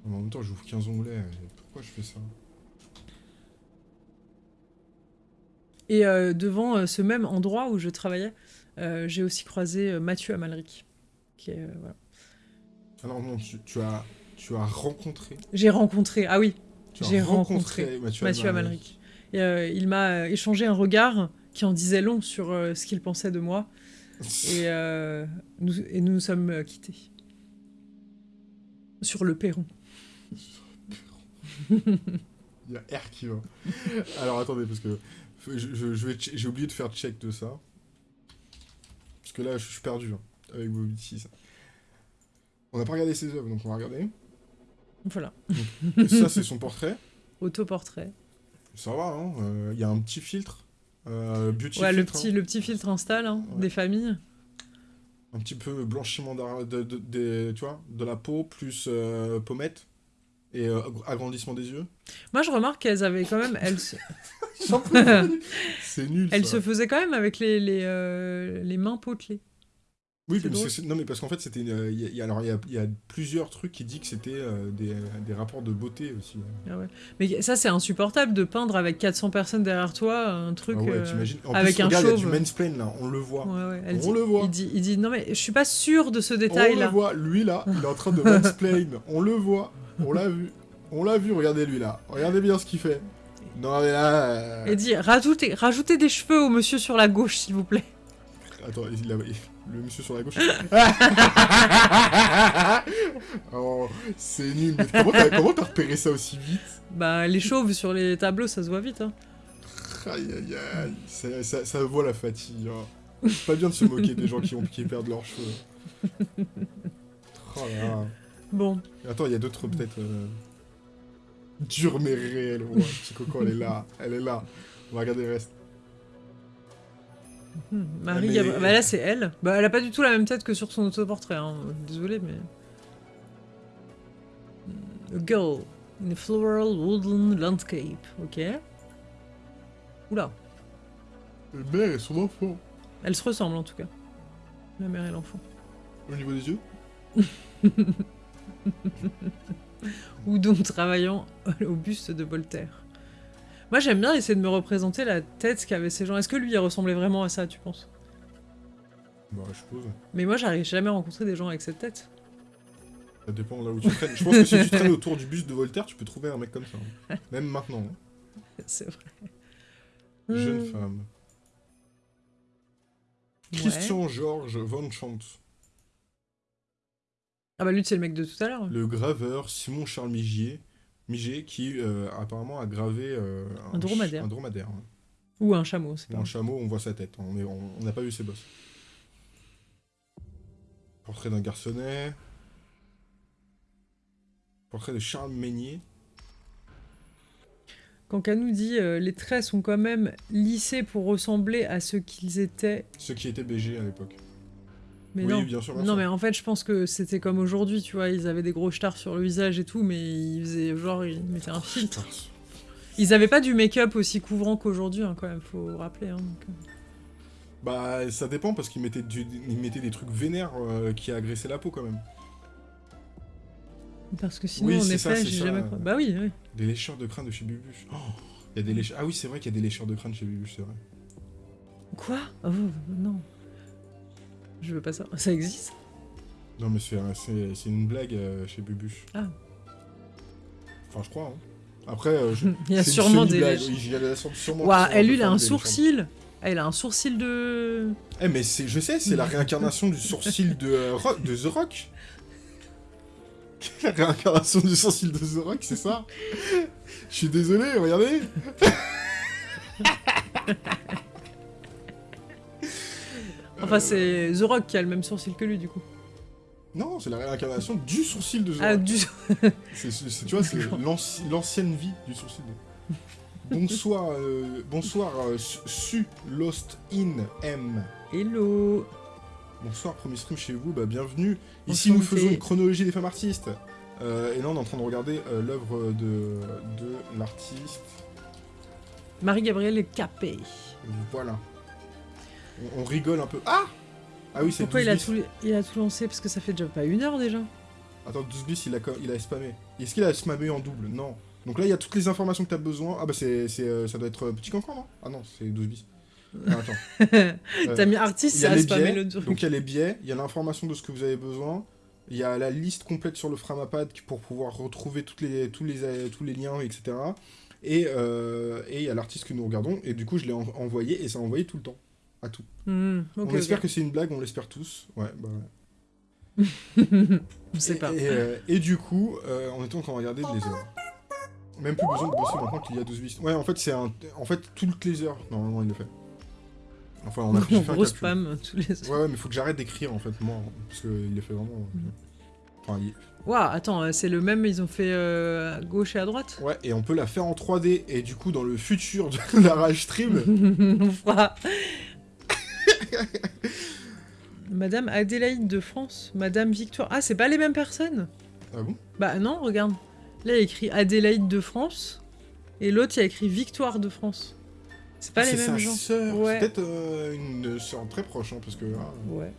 Mais en même temps, j'ouvre 15 onglets. Pourquoi je fais ça Et euh, devant euh, ce même endroit où je travaillais, euh, j'ai aussi croisé Mathieu Amalric. Qui est, voilà. Alors non, tu, tu as, tu as rencontré... J'ai rencontré. Ah oui, J'ai rencontré Mathieu, Mathieu Amalric. Amalric. Et, il m'a échangé un regard qui en disait long sur ce qu'il pensait de moi. Et, nous, et nous nous sommes quittés. Sur le perron. Il y a R qui va. Alors attendez, parce que je, je- je vais che- j'ai oublié de faire check de ça. Parce que là, je suis perdu hein, avec Bobby 6. On n'a pas regardé ses œuvres, donc on va regarder. Voilà. Ça, c'est son portrait. Autoportrait. Ça va, hein. euh, Il y a un petit filtre. Euh, beauty Ouais, le filtre, petit, hein. le petit filtre installe hein, Ouais. des familles. Un petit peu blanchiment de, de, des- tu vois, de la peau, plus euh, pommette. Et euh, agrandissement des yeux? Moi, je remarque qu'elles avaient quand même. Elles, se- C'est nul. elles ça. se faisaient quand même avec les, les, euh, les mains potelées. Oui, mais c'est- c'est- non, mais parce qu'en fait, c'était. euh, il y a- alors, il y a, il y a plusieurs trucs qui disent que c'était euh, des, des rapports de beauté aussi. Ah ouais. Mais ça, c'est insupportable de peindre avec 400 personnes derrière toi un truc. Ah ouais, euh, En avec plus, un regarde, il y a du mansplain là, on le voit. Ouais, On dit- le voit. Il dit, il dit non mais je suis pas sûr de ce On détail le là. voit, lui là, il est en train de mansplain. on le voit, on l'a vu. On l'a vu, regardez lui là. Regardez bien ce qu'il fait. Non, mais là. euh, Et dit rajoutez, rajoutez des cheveux au monsieur sur la gauche s'il vous plaît. Attends, il a- le monsieur sur la gauche. oh, c'est nul. Mais comment t'as repéré ça aussi vite? Bah les chauves sur les tableaux ça se voit vite. Hein. Aïe aïe aïe, ça, ça, ça voit la fatigue. hein. Pas bien de se moquer des gens qui, ont, qui perdent leurs cheveux. Oh là là. Bon, Attends, il y a d'autres peut-être. Euh... Dur mais réel. Ouais, petit coco, elle est là. Elle est là. On va regarder le reste. Hmm, Marie, mais- Gabri- bah là c'est elle. Bah elle a pas du tout la même tête que sur son autoportrait. Hein. Désolé mais. Hmm, A girl in a floral woodland landscape. Ok. Oula, Le mère et son enfant. elles se ressemblent en tout cas. La mère et l'enfant. Au niveau des yeux ou donc travaillant au buste de Voltaire. Moi, j'aime bien essayer de me représenter la tête qu'avaient ces gens. Est-ce que lui, il ressemblait vraiment à ça, tu penses? Bah, je suppose. Mais moi, j'arrive jamais à rencontrer des gens avec cette tête. Ça dépend là où tu traînes. Je pense que si tu traînes autour du bus de Voltaire, tu peux trouver un mec comme ça. hein. Même maintenant. hein. C'est vrai. Jeune Hmm, femme. ouais. Christian Georges von Schantz. Ah bah lui, c'est le mec de tout à l'heure. Le graveur Simon Charles Migier, Miget, qui euh, apparemment a gravé euh, Un dromadaire. Un. Ou un chameau, c'est pas un chameau, on voit sa tête. On est- on on n'a pas vu ses bosses. Portrait d'un garçonnet. Portrait de Charles Meignier. Quand Canou dit euh, les traits sont quand même lissés pour ressembler à ce qu'ils étaient. Ceux qui étaient BG à l'époque. Mais oui, non. bien sûr, bien Non, sûr. mais en fait, je pense que c'était comme aujourd'hui, tu vois. Ils avaient des gros stars sur le visage et tout, mais ils faisaient genre, ils mettaient un filtre. Ils avaient pas du make-up aussi couvrant qu'aujourd'hui, hein, quand même, faut rappeler. Hein, donc, euh. Bah, ça dépend parce qu'ils mettaient, du- ils mettaient des trucs vénères euh, qui agressaient la peau quand même. Parce que sinon, Oui, en effet, ça, j'ai ça. jamais. Bah oui, oui. Des lécheurs de crâne de chez Bubuche. Oh, il y a des lécheurs... Ah oui, c'est vrai qu'il y a des lécheurs de crâne chez Bubuche, c'est vrai. Quoi? Oh, non. Je veux pas ça. Ça existe? Non, mais c'est une blague euh, chez Bubuche. Ah. Enfin, je crois. hein. Après, euh, je- Il y a sûrement des. semi-blague, lèches. oui, il y a la sorte- sûrement Ouah, qui sont elle, lui, il a un sourcil. Il a un sourcil de. Eh, mais c'est, je sais, c'est la réincarnation du sourcil de, euh, Ro- de The Rock. La réincarnation du sourcil de The Rock, c'est ça? Je suis désolé, regardez Enfin, c'est The Rock qui a le même sourcil que lui, du coup. Non, c'est la réincarnation du sourcil de The Ah, Rock. du. C'est, tu vois, c'est l'anci- l'ancienne vie du sourcil. Bonsoir, euh, bonsoir, euh, Su- Lost In M. Hello. Bonsoir, premier stream chez vous, bah bienvenue. Ici, nous faisons une chronologie des femmes artistes. Euh, et là, on est en train de regarder l'œuvre de, de l'artiste. Marie-Gabrielle Capet. Voilà. On, on rigole un peu. Ah Ah oui, c'est Pourquoi 12 il a, tout, il a tout lancé Parce que ça fait déjà pas une heure déjà. Attends, 12 bis, il a, il a spammé. Est-ce qu'il a spammé en double? Non. Donc là, il y a toutes les informations que tu as besoin. Ah bah, c'est, euh, ça doit être euh, Petit Cancan, non? Ah non, c'est 12 bis. Ah, attends. Euh, T'as mis artiste, ça a spammé biais, le truc. donc il y a les biais, il y a l'information de ce que vous avez besoin, il y a la liste complète sur le Framapad pour pouvoir retrouver toutes les, tous, les, tous les liens, etc. Et euh, et il y a l'artiste que nous regardons, et du coup je l'ai en- envoyé, et ça a envoyé tout le temps, à tout. Hmm, on espère que c'est une blague, on l'espère tous. Ouais, bah ouais. Je sais Et- pas. Et, euh, et du coup, euh, on est en train de regarder les heures. Même plus besoin de bosser maintenant qu'il y a 12 bis. Ouais, en fait, c'est un... En fait, toutes les heures, normalement, il le fait. Enfin, on a j'ai fait un Gros calcul. spam tous les Ouais, ouais, mais faut que j'arrête d'écrire en fait, moi, parce qu'il les fait vraiment. euh, Mhm. Enfin, il- Waouh, attends, euh, c'est le même, ils ont fait euh, à gauche et à droite? Ouais, et on peut la faire en 3D, et du coup, dans le futur de la Rage Stream, On fera. Madame Adélaïde de France, Madame Victoire. Ah, c'est pas les mêmes personnes ah bon? Bah non, regarde. Là, il y a écrit Adélaïde de France, et l'autre, il y a écrit Victoire de France. C'est pas Ah, les mêmes gens. Ouais. C'est peut-être euh, une sœur très proche, hein, parce que ah, Ouais.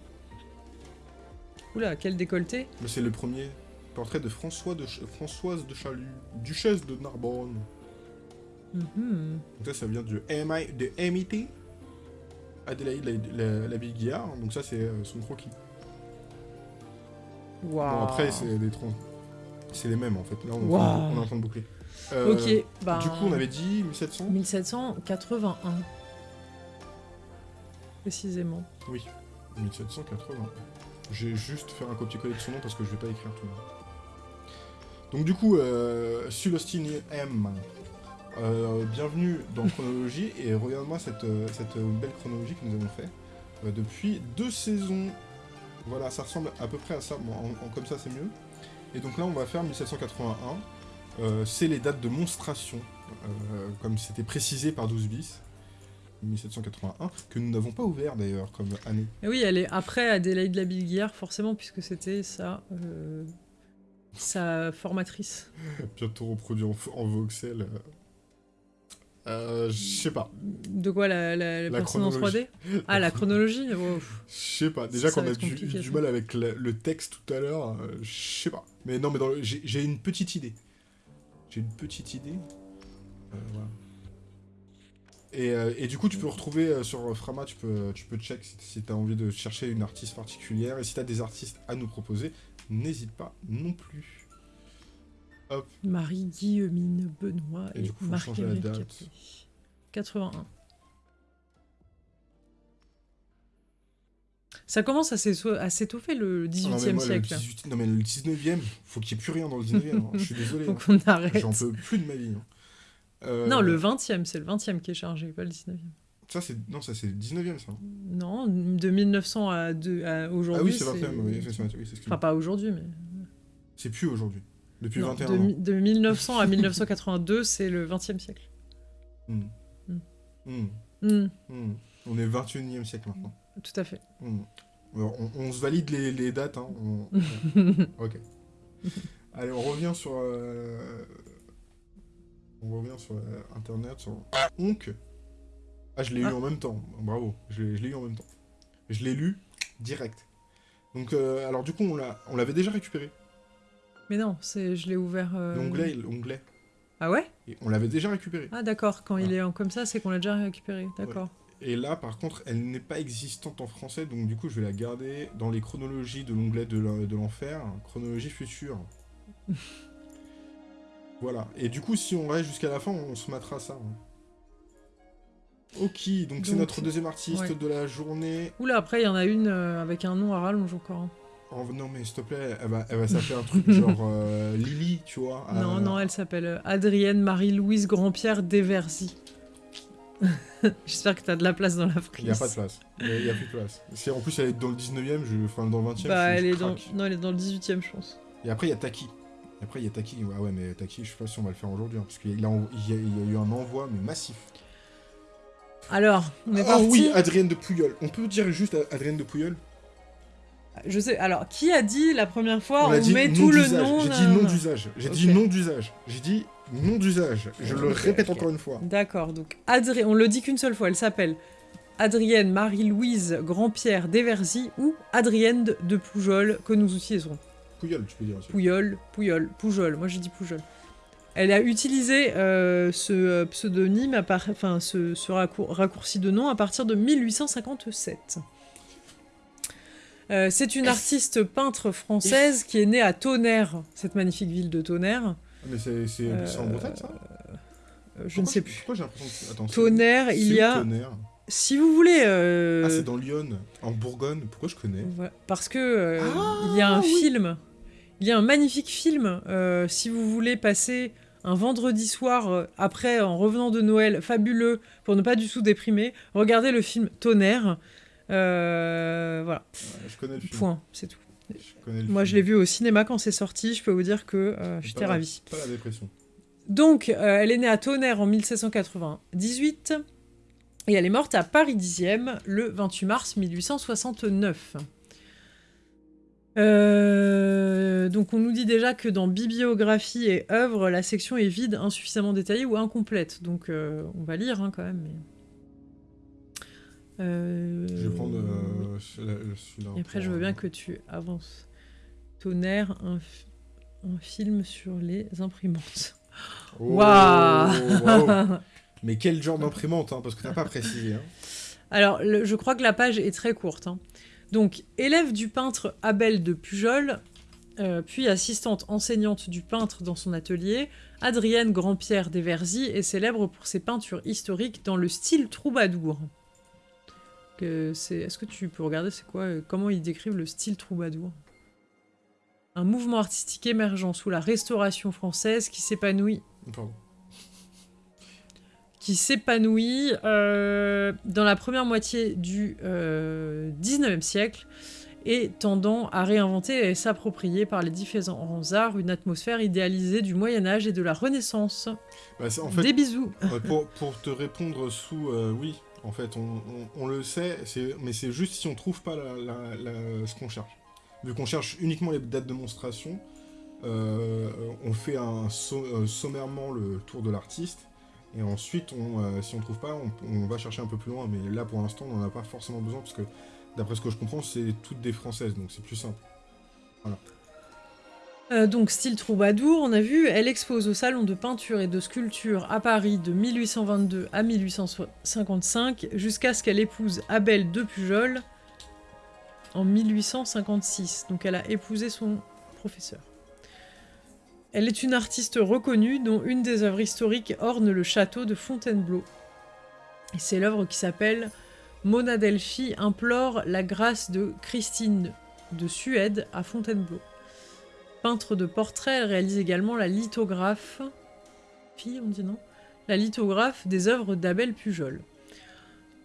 Oula, quel décolleté. c'est le premier portrait de François de Ch- Françoise de Chalut, duchesse de Narbonne. Donc ça, ça vient de MIT, Adélaïde la, la, Guillard, donc ça, c'est euh, son croquis. Waouh. Bon, après, c'est des trans... C'est les mêmes, en fait. Là, on, est en train de boucler. Euh, Ok, bah. Du coup, on avait dit 1700 1781. Précisément. Oui, 1780. Je vais juste faire un copier-coller de son nom parce que je vais pas écrire tout le nom. Donc du coup, euh, Sulostine M, euh, bienvenue dans Chronologie et regarde-moi cette, euh, cette belle chronologie que nous avons fait euh, depuis deux saisons. Voilà, ça ressemble à peu près à ça, bon, en- en- comme ça c'est mieux. Et donc là on va faire 1781, Euh, c'est les dates de monstration, euh, comme c'était précisé par 12 bis. 1781, que nous n'avons pas ouvert d'ailleurs comme année. Et oui, elle est après Adélaïde Labille-Guillard, forcément, puisque c'était sa, euh, sa formatrice. Bientôt reproduit en, en voxel. Euh. Je sais pas. De quoi la, la, la La personne en chronologie. 3D Ah, la chronologie Oh. Je sais pas. Déjà qu'on a du, du mal avec le texte tout à l'heure, euh, je sais pas. Mais non, mais j'ai une petite idée. J'ai une petite idée. Euh, voilà. Et, et du coup, tu peux retrouver sur Frama, tu peux, tu peux check si, si tu as envie de chercher une artiste particulière. Et si tu as des artistes à nous proposer, n'hésite pas non plus. Hop. Marie-Guillemine Benoît Et et, du coup, faut la date. Capet. 81. Ça commence à s'étoffer le Ah 18e non, mais moi, le siècle. 18 Non, mais le 19e, faut qu'il n'y ait plus rien dans le 19e. hein. Je suis désolé. Donc hein. on arrête. J'en peux plus de ma vie. hein. Euh, Non, le 20e, c'est le 20e qui est chargé, pas le 19e. Ça, c'est... Non, ça, c'est le 19e, ça. Non, de 1900 à, deux- à aujourd'hui. Ah oui, c'est 21, oui, c'est oui, ce Enfin, pas aujourd'hui, mais. C'est plus aujourd'hui. Depuis Non, 21 de, ans. de 1900 à 1982, c'est le 20e siècle. Hmm. Hmm. Hmm. On est 21e siècle maintenant. tout à fait. On, on se valide les, les dates. Hein. on- ok. Allez, on revient sur. euh, On revient sur euh, internet, sur Onk. Ah, je l'ai eu Ah. en même temps. Bravo, je l'ai je l'ai eu en même temps. Je l'ai lu direct. Donc, euh, alors du coup, on l'a- on l'avait déjà récupéré. Mais non, c'est, je l'ai ouvert. euh, L'onglet, l'onglet. Ah ouais? Et on l'avait déjà récupéré. Ah d'accord, quand il est en comme ça, c'est qu'on l'a déjà récupéré. D'accord. Et là, par contre, elle n'est pas existante en français, donc du coup, je vais la garder dans les chronologies de l'onglet de l'en- de l'enfer, chronologie future. voilà. Et du coup, si on reste jusqu'à la fin, on se matera ça. hein. Ok, donc c'est notre deuxième artiste ouais. de la journée. Oula, après, il y en a une euh, avec un nom à rallonge encore. hein. Oh, non, mais s'il te plaît, elle va, elle va s'appeler un truc genre euh, Lily, tu vois. Non, euh, non, elle s'appelle euh, Adrienne Marie-Louise Grandpierre Desversy. J'espère que t'as de la place dans la frise. Il n'y a pas de place. Il n'y a, plus de place. Si en plus elle est dans le 19ème, je... enfin dans le 20ème, Bah, je, elle je est dans... Non, elle est dans le 18ème, je pense. Et après, il y a Taki. Et après, il y a Taki. Ouais, ouais, mais Taki, je sais pas si on va le faire aujourd'hui. hein, parce qu'il y a, il y a eu un envoi, mais massif. Alors, on est Ah parti. oui, Adrienne de Pouilleul. On peut dire juste Adrienne de Pouilleul Je sais. Alors, qui a dit la première fois on, met tout le nom J'ai dit nom d'usage. J'ai dit nom d'usage. J'ai dit nom d'usage. Je le répète encore une fois. D'accord, donc Adri... on le dit qu'une seule fois, elle s'appelle Adrienne Marie-Louise Grandpierre Desversy ou Adrienne de- de Poujol que nous utilisons. Pouilleul, tu peux dire aussi. Pouyol, Pouyol, Poujol, moi j'ai dit Poujol. Elle a utilisé euh, ce euh, pseudonyme, enfin ce, ce raccour- raccourci de nom à partir de 1857. Euh, c'est une artiste peintre française qui est née à Tonnerre, cette magnifique ville de Tonnerre. Ah, Mais c'est Euh, en Bretagne, ça? Euh, je ne sais plus. Pourquoi j'ai l'impression que... Attends, c'est- Tonnerre, il y a... Tonnerre? Si vous voulez... euh, Ah, c'est dans Lyon, en Bourgogne. Pourquoi je connais? Voilà, Parce que Ah, il y a un oui. film, il y a un magnifique film. si vous voulez passer un vendredi soir après, en revenant de Noël, fabuleux pour ne pas du tout déprimer, regardez le film Tonnerre. Euh, voilà, Ouais, Je connais le film. point, c'est tout. Je Moi, je l'ai vu au cinéma quand c'est sorti. Je peux vous dire que euh, j'étais ravie. Pas la dépression. Donc, euh, elle est née à Tonnerre en 1798 et elle est morte à Paris 10e le 28 mars 1869. Euh, donc, on nous dit déjà que dans bibliographie et œuvres, la section est vide, insuffisamment détaillée ou incomplète. Donc, euh, on va lire hein, quand même. mais- Euh, Je vais prendre euh, celui-là. celui-là et après, je veux euh, bien que tu avances. Tonnerre, un, fi- un film sur les imprimantes. Oh, Waouh. Mais quel genre d'imprimante, hein, parce que t'as pas précisé. Hein. Alors, le- je crois que la page est très courte. hein. Donc, élève du peintre Abel de Pujol, euh, puis assistante enseignante du peintre dans son atelier, Adrienne Grandpierre Desversy est célèbre pour ses peintures historiques dans le style troubadour. Est-ce que tu peux regarder c'est quoi euh, Comment ils décrivent le style troubadour? Un mouvement artistique émergent sous la Restauration française qui s'épanouit qui s'épanouit euh, dans la première moitié du euh, 19e siècle et tendant à réinventer et s'approprier par les différents arts une atmosphère idéalisée du Moyen Âge et de la Renaissance. Bah, c'est- en fait, Des bisous. pour, pour te répondre sous euh, oui, en fait, on, le sait, mais c'est juste si on trouve pas ce qu'on cherche. Vu qu'on cherche uniquement les dates de monstration, euh, on fait un euh, sommairement le tour de l'artiste. Et ensuite, euh, si on trouve pas, on, va chercher un peu plus loin. Mais là, pour l'instant, on n'en a pas forcément besoin parce que, d'après ce que je comprends, c'est toutes des françaises, donc c'est plus simple. Euh, donc style troubadour, on a vu, elle expose au salon de peinture et de sculpture à Paris de 1822 à 1855 jusqu'à ce qu'elle épouse Abel de Pujol en 1856. Donc elle a épousé son professeur. Elle est une artiste reconnue dont une des œuvres historiques orne le château de Fontainebleau. C'est l'œuvre qui s'appelle Mona Delphi implore la grâce de Christine de Suède à Fontainebleau. Peintre de portrait, elle réalise également la lithographe. Fille, on dit non La lithographe des œuvres d'Abel Pujol.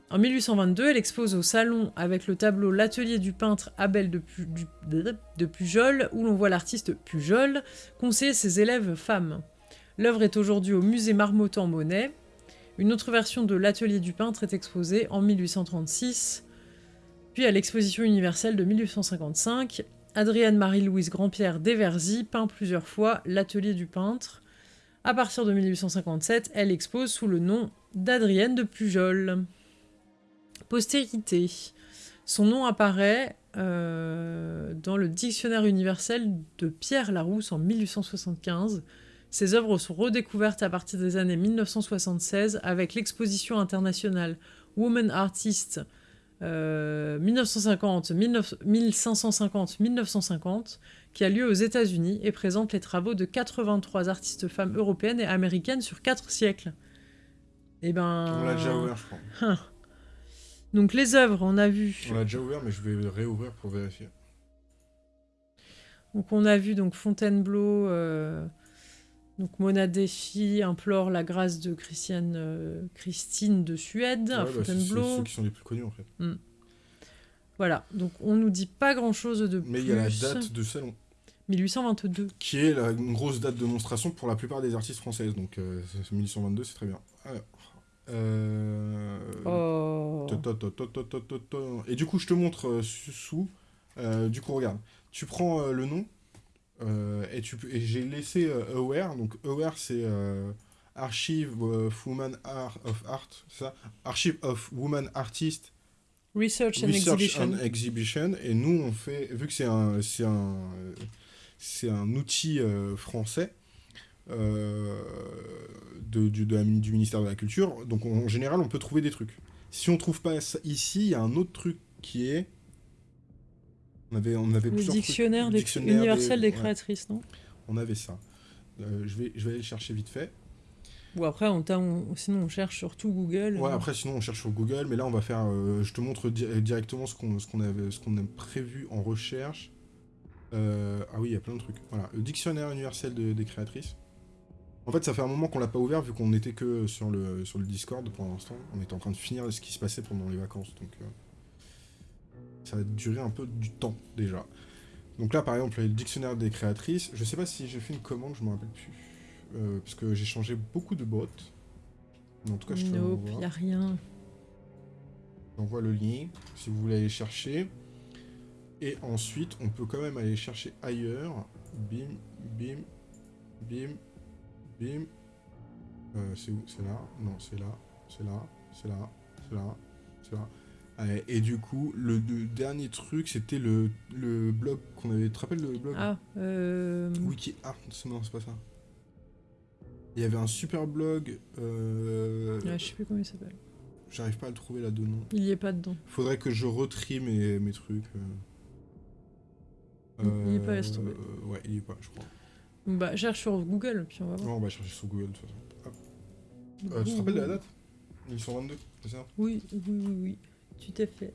En 1822, elle expose au salon avec le tableau L'atelier du peintre Abel de, Pujol, où l'on voit l'artiste Pujol conseiller ses élèves femmes. L'œuvre est aujourd'hui au musée Marmottan Monet. Une autre version de L'atelier du peintre est exposée en 1836 Puis à l'exposition universelle de 1855, Adrienne Marie-Louise Grandpierre d'Everzy peint plusieurs fois l'atelier du peintre. À partir de 1857, elle expose sous le nom d'Adrienne de Pujol. Postérité. Son nom apparaît euh, dans le Dictionnaire universel de Pierre Larousse en 1875. Ses œuvres sont redécouvertes à partir des années 1976 avec l'exposition internationale Woman Artist 1950, 1550-1950 qui a lieu aux États-Unis et présente les travaux de 83 artistes femmes européennes et américaines sur 4 siècles. Et eh ben. On l'a déjà ouvert, je crois. Hein. Donc les œuvres, on a vu. On l'a déjà ouvert, mais je vais réouvrir pour vérifier. Donc on a vu donc Fontainebleau, euh, donc Mona Defi implore la grâce de Christiane, euh, Christine de Suède à Ouais, bah, c'est- Fontainebleau. ceux qui sont les plus connus en fait. Voilà, donc on nous dit pas grand chose de Mais plus. il y a la date de salon, 1822. qui est la, une grosse date de monstration pour la plupart des artistes françaises. Donc euh, c'est- 1122, c'est très bien. Alors, euh, Oh. Et du coup, je te montre euh, sous- du coup, regarde. Tu prends le nom et, tu peux- et j'ai laissé euh, Aware. Donc, Aware, c'est euh, Archive of Woman Art of Art, ça? Archive of Woman Artist Research and Research Exhibition. and Exhibition. Et nous, on fait, vu que c'est un, c'est un, euh, c'est un outil euh, français euh, de, du, de la- du ministère de la Culture, donc en général, on peut trouver des trucs. Si on trouve pas ça ici, il y a un autre truc qui est. On avait, on avait Le trucs. dictionnaire, Le des- dictionnaire universel des, créatrices, non? On avait ça. Euh, je, vais, je vais aller le chercher vite fait. Ou après, on, sinon on cherche sur tout Google. Ouais, après, sinon, on cherche sur Google, mais là, on va faire. euh, je te montre di- directement ce qu'on avait, ce qu'on a prévu en recherche. Euh, ah oui, il y a plein de trucs. Voilà, le dictionnaire universel de- des créatrices. En fait, ça fait un moment qu'on l'a pas ouvert, vu qu'on était que sur le, sur le Discord pour l'instant. On était en train de finir ce qui se passait pendant les vacances, donc. Ça va durer un peu du temps déjà. Donc là, par exemple, le dictionnaire des créatrices. Je sais pas si j'ai fait une commande, je me rappelle plus. Euh, parce que j'ai changé beaucoup de bots. Mais en tout cas, je te Nope, a rien. J'envoie le lien si vous voulez aller chercher. Et ensuite, on peut quand même aller chercher ailleurs. Bim, bim, bim, bim. Euh, c'est où? C'est là? Non, c'est là, c'est là, c'est là, c'est là, c'est là. Et du coup, le, le dernier truc, c'était le, le blog qu'on avait. Tu te rappelles le blog Ah, euh... Wiki Art Non, c'est pas ça. Il y avait un super blog. euh, je sais plus comment il s'appelle. J'arrive pas à le trouver là de nom. Il y est pas dedans. Faudrait que je retrie mes, mes trucs. euh. Il- il est pas, laisse tomber. Euh, Ouais, il y est pas, je crois. Bah, cherche sur Google, puis on va voir. Non, on va chercher sur Google de toute façon. Euh, tu te rappelles de la date? 1122, c'est ça? Oui, oui, oui, oui. Tu t'es fait.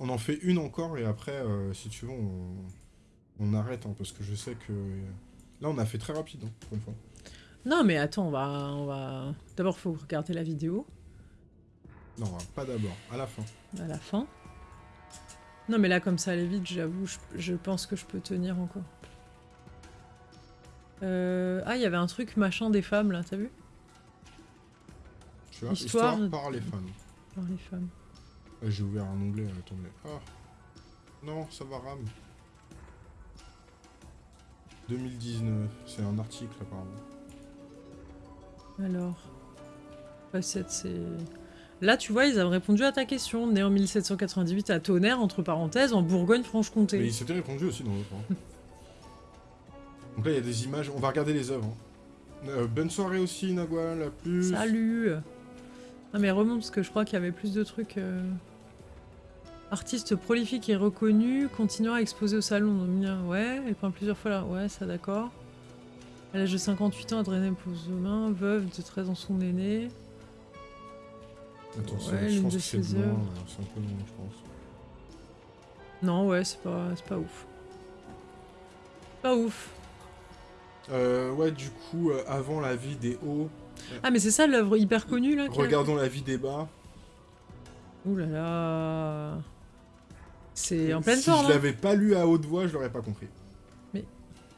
On en fait une encore et après, euh, si tu veux, on, on arrête hein, parce que je sais que. Là, on a fait très rapide hein, pour une fois. Non, mais attends, on va... On va... D'abord, faut regarder la vidéo, Non, pas d'abord, à la fin. à la fin. Non, mais là, comme ça allait vite, j'avoue, je, je pense que je peux tenir encore. Euh... Ah, il y avait un truc machin des femmes, là, t'as vu? Tu vois, Histoire histoire, par les fans. Par les femmes. Ouais, J'ai ouvert un onglet, euh, attendez. Ah Non, ça va RAM. 2019, c'est un article apparemment. Alors... C'est... Là, tu vois, ils avaient répondu à ta question. Né en 1798 à Tonnerre, entre parenthèses, en Mais Bourgogne-Franche-Comté. il s'était répondu aussi dans l'autre. hein. Donc là, il y a des images. On va regarder les œuvres. hein. Euh, bonne soirée aussi, Nagua, la plus. Salut Non mais remonte, parce que je crois qu'il y avait plus de trucs... euh, Artiste prolifique et reconnu, continuant à exposer au salon. Donc, ouais, elle peint plusieurs fois là. Ouais, ça d'accord. À l'âge de 58 ans, Adrien main veuve de 13 ans son aîné. Attends, c'est- Ouais, je pense que c'est loin, euh, c'est un peu loin, je pense. Non, ouais, c'est pas, c'est pas ouf. Pas ouf. Euh, ouais, du coup, euh, avant la vie des hauts, Ah, mais c'est ça l'œuvre hyper connue là a regardons la vie des bas. Ouh là là. C'est en pleine si forme. je l'avais pas lu à haute voix, je l'aurais pas compris. Mais-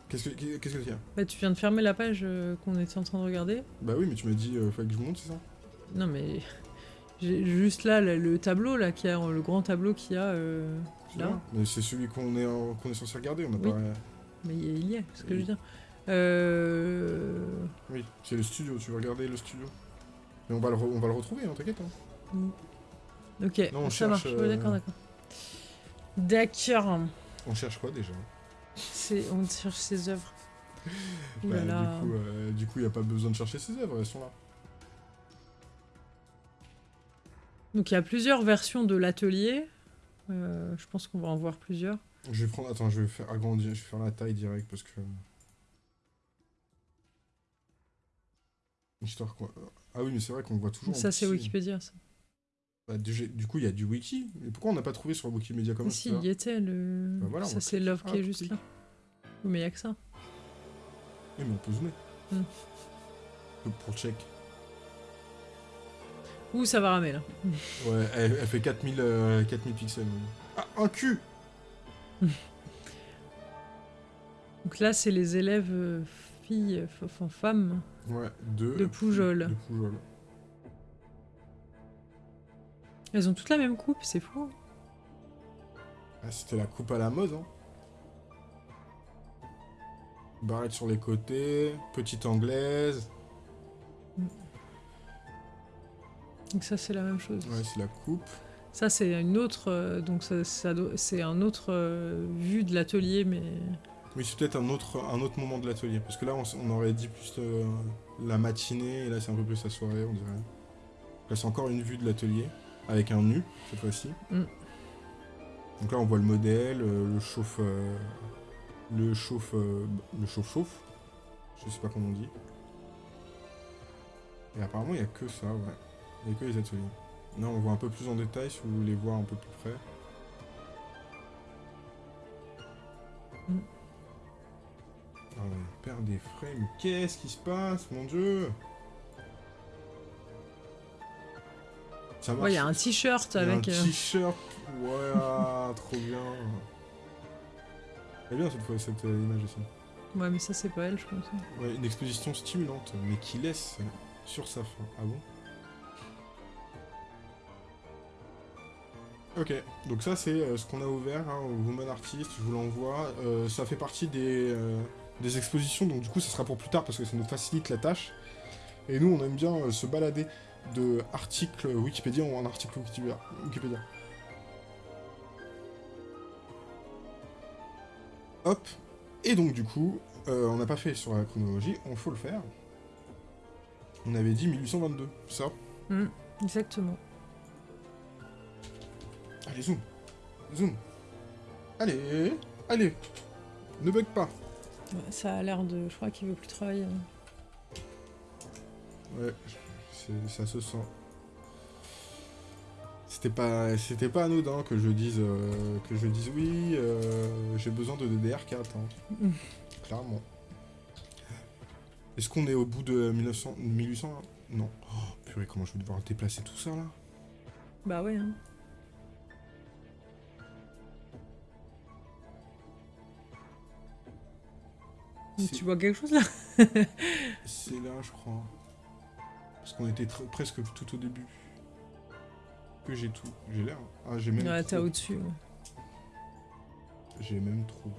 Qu'est-ce que qu'est-ce que c'est Bah, tu viens de fermer la page euh, qu'on était en train de regarder. Bah oui, mais tu m'as dit, euh, fallait que je monte, c'est ça? Non mais J'ai juste là le, le tableau là qui a le grand tableau qu'il y a euh, là. Mais c'est celui qu'on est, en- qu'on est censé regarder, on n'a Oui. pas... Mais il y est, c'est ce que je veux dire. Euh... Oui, c'est le studio, tu veux regarder le studio? Mais on va le, re- on va le retrouver, hein, t'inquiète. hein. Ok, Non, on ça cherche, marche. Ouais, euh, d'accord, d'accord. D'accord. On cherche quoi déjà on cherche ses œuvres. Bah, là. Du coup, euh, du coup, il n'y a pas besoin de chercher ses œuvres, elles sont là. Donc il y a plusieurs versions de l'atelier. Euh, je pense qu'on va en voir plusieurs. Je vais prendre... Attends, je vais faire agrandir, je vais faire la taille direct parce que... Histoire quoi. Ah oui, mais c'est vrai qu'on voit toujours... ça c'est. Wikipédia. Ça. Bah, du, du coup, il y a du wiki. Mais pourquoi on n'a pas trouvé sur Wikimedia Commons si, il y était le. Bah voilà, ça c'est l'œuvre qui est juste là. Oui, mais il y a que ça. Oui, mais on peut zoomer. Hmm. Pour check. Ouh, ça va ramer là. Ouais, elle, elle fait 4000, euh, 4000 pixels. Ah, un cul Donc là, c'est les élèves euh, filles, enfin femmes. Ouais, deux. De Poujol. De Poujol. Elles ont toutes la même coupe, c'est fou. Ah, c'était la coupe à la mode, hein. Barrette sur les côtés, petite anglaise. Donc ça, c'est la même chose. Ouais, c'est la coupe. Ça, c'est une autre. euh, donc ça, c'est un autre euh, vue de l'atelier, mais Oui, c'est peut-être un autre, un autre moment de l'atelier. Parce que là, on aurait dit plus euh, la matinée, et là, c'est un peu plus la soirée, on dirait. Là, c'est encore une vue de l'atelier, avec un nu, cette fois-ci. Mm. Donc là, on voit le modèle, euh, le chauffe... euh, le chauffe... euh, le chauffe-chauffe. Je sais pas comment on dit. Et apparemment, il n'y a que ça, ouais. Il n'y a que les ateliers. Là, on voit un peu plus en détail, si vous voulez voir un peu plus près. Mm. Ah on perd des frames. Qu'est-ce qui se passe, mon dieu? Ça marche. ouais, il y a un t-shirt avec. un euh, t-shirt. Ouais, ah, trop bien. Elle est bien cette fois cette euh, image aussi. Ouais, mais ça, c'est pas elle, je pense. Ouais, une exposition stimulante, mais qui laisse sur sa fin. Ah bon? Ok, donc ça c'est euh, ce qu'on a ouvert hein, au Woman Artist, je vous l'envoie. Euh, ça fait partie des, euh, des expositions, donc du coup ça sera pour plus tard parce que ça nous facilite la tâche. Et nous on aime bien se balader de articles Wikipédia en article Wikipédia. Hop, et donc du coup, euh, on n'a pas fait sur la chronologie, on faut le faire. On avait dit 1822, ça? Mm, exactement. Allez, zoom. Zoom. Allez, allez. Ne bug pas. Ça a l'air de. Je crois qu'il veut plus travailler. Ouais, ça se sent. C'était pas, c'était pas anodin que je dise, euh, que je dise oui, euh, j'ai besoin de DDR4, hein, Mm. clairement. Est-ce qu'on est au bout de 1900, 1800 là Non. Oh, purée, comment je vais devoir déplacer tout ça là? Bah ouais. Hein. Tu vois quelque chose là? C'est là, je crois. Parce qu'on était presque tout au début. Que j'ai tout. J'ai l'air. Ah, j'ai même. Ouais, t'as au-dessus. ouais. J'ai même trop.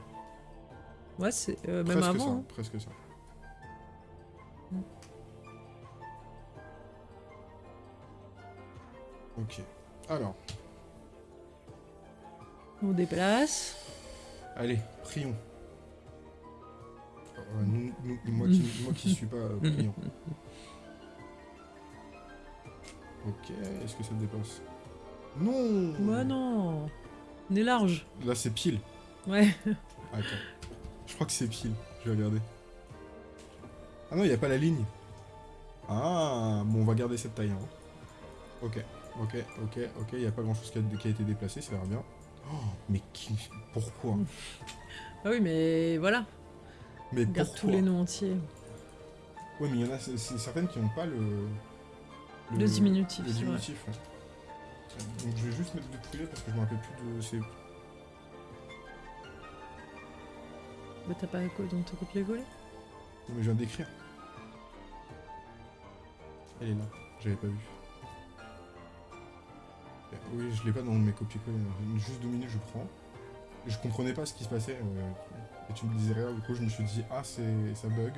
Ouais, c'est euh, même presque avant. ça. hein. Presque ça. Mm. Ok. Alors, On déplace. allez, prions. Euh, nous- nous- moi, qui, moi qui suis pas euh, prions. Ok, est-ce que ça dépasse? Non Ouais, non. On est large. Là, c'est pile. Ouais. Attends. Je crois que c'est pile. Je vais regarder. Ah non, il n'y a pas la ligne. Ah, bon, on va garder cette taille. hein. Ok, ok, ok, ok. Il n'y a pas grand chose qui a, qui a été déplacé, ça va bien. Oh, mais qui... pourquoi? Ah oui, mais voilà. Mais pourquoi tous les noms entiers. Ouais, mais il y en a certaines qui n'ont pas le... Le diminutif, Le diminutif, ouais. Donc je vais juste mettre de poulet parce que je me rappelle plus de... C'est... Bah t'as pas quoi dans ton copier-coller Non, mais je viens d'écrire. Elle est là, j'avais pas vu. Oui, je l'ai pas dans mes copier-coller. Juste deux minutes, je prends. Je comprenais pas ce qui se passait. euh, et tu me disais rien, du coup, je me suis dit, ah, c'est ça bug.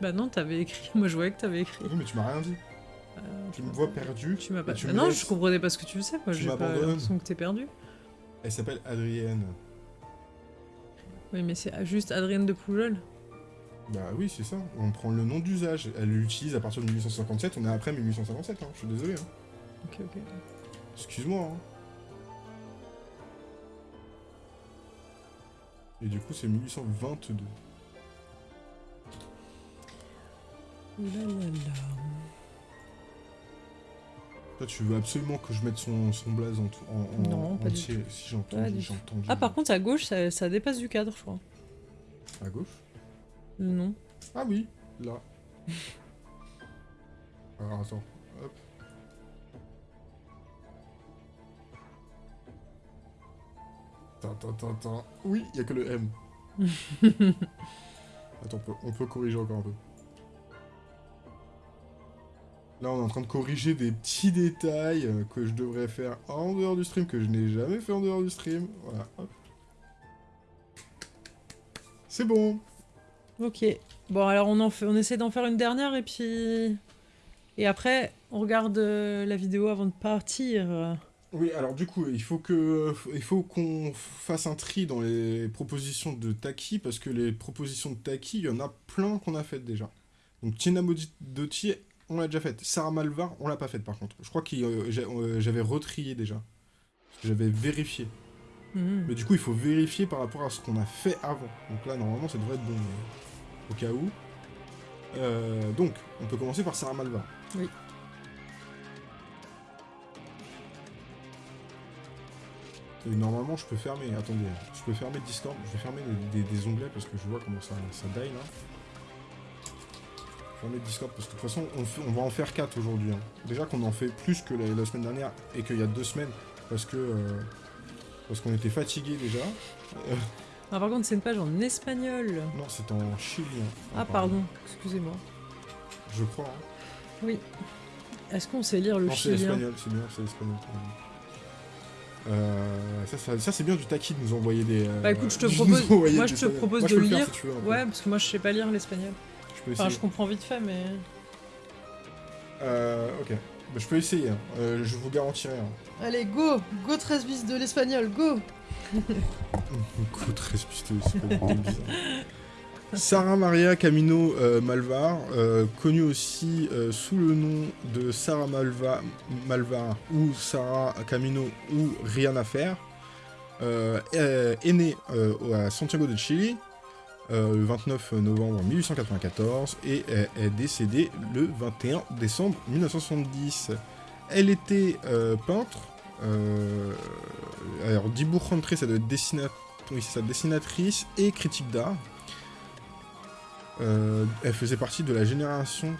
Bah non, t'avais écrit. Moi, je voyais que t'avais écrit. Oui, mais tu m'as rien dit. Euh, Tu me vois perdu. Tu m'as pas. tu Ah me non, laisses. je comprenais pas ce que tu faisais. Moi, j'ai pas l'impression que t'es perdu. Elle s'appelle Adrienne. Oui, mais c'est juste Adrienne de Poujol. Bah oui, c'est ça. On prend le nom d'usage. Elle l'utilise à partir de 1857. On est après 1857. Hein. Je suis désolé. Hein. Ok, ok. Excuse-moi. Hein. Et du coup, c'est 1822. Là là là. Toi, tu veux absolument que je mette son, son blaze en, en, en Non, pas du entier. Si j'entends. Ah, par contre, à gauche, ça, ça dépasse du cadre, je crois. À gauche? Nom. Ah oui, là. Alors attends, hop. Attends, attends, attends. Oui, il y a que le M. attends, on peut, on peut corriger encore un peu. Là, on est en train de corriger des petits détails euh, que je devrais faire en dehors du stream, que je n'ai jamais fait en dehors du stream. Voilà, hop. C'est bon. Ok. Bon, alors on, en fait, on essaie d'en faire une dernière et puis. Et après, on regarde euh, la vidéo avant de partir. Oui, alors du coup, il faut que il faut qu'on fasse un tri dans les propositions de Taki parce que les propositions de Taki, il y en a plein qu'on a faites déjà. Donc Tina Dotti, on l'a déjà faite. Sarah Malvar, on l'a pas faite par contre. Je crois que j'avais retrié déjà. J'avais vérifié. Mhm. Mais du coup, il faut vérifier par rapport à ce qu'on a fait avant. Donc là, normalement, ça devrait être bon. mais Au cas où. Euh, donc, on peut commencer par Sarah Malvar. Oui. Et normalement, je peux fermer. Attendez, je peux fermer Discord. Je vais fermer des, des- des onglets parce que je vois comment ça, ça die là. Fermer Discord parce que de toute façon, on, fait- on va en faire 4 aujourd'hui. hein. Déjà qu'on en fait plus que la, la semaine dernière et qu'il y a deux semaines parce que euh, parce qu'on était fatigué déjà. Euh, Ah, par contre, c'est une page en espagnol. non, c'est en chilien. Ah, pardon, excusez-moi. Je crois. hein. Oui. Est-ce qu'on sait lire le Non, c'est chilien espagnol, c'est bien, c'est espagnol. Euh, ça, ça, ça, c'est bien du taquis de nous envoyer des. euh, Bah, écoute, je te nous propose- moi, je te propose de le faire, lire. si veux. Ouais, parce que moi, je sais pas lire l'espagnol. Enfin, je comprends vite fait, mais. Euh, ok. Bah, je peux essayer, hein. Euh, je vous garantirai. Hein. Allez, go Go 13 bis de l'espagnol, go c'est pas du tout bizarre. Sarah Maria Camino euh, Malvar, euh, connue aussi euh, sous le nom de Sarah Malva, Malvar ou Sarah Camino ou Rien à faire, euh, est, est née euh, à Santiago de Chili euh, le 29 novembre 1894 et est, décédée le 21 décembre 1970. Elle était euh, peintre. euh, alors, Dibou Rentré, ça doit être dessina- oui, c'est ça, dessinatrice et critique d'art. Elle faisait partie de la génération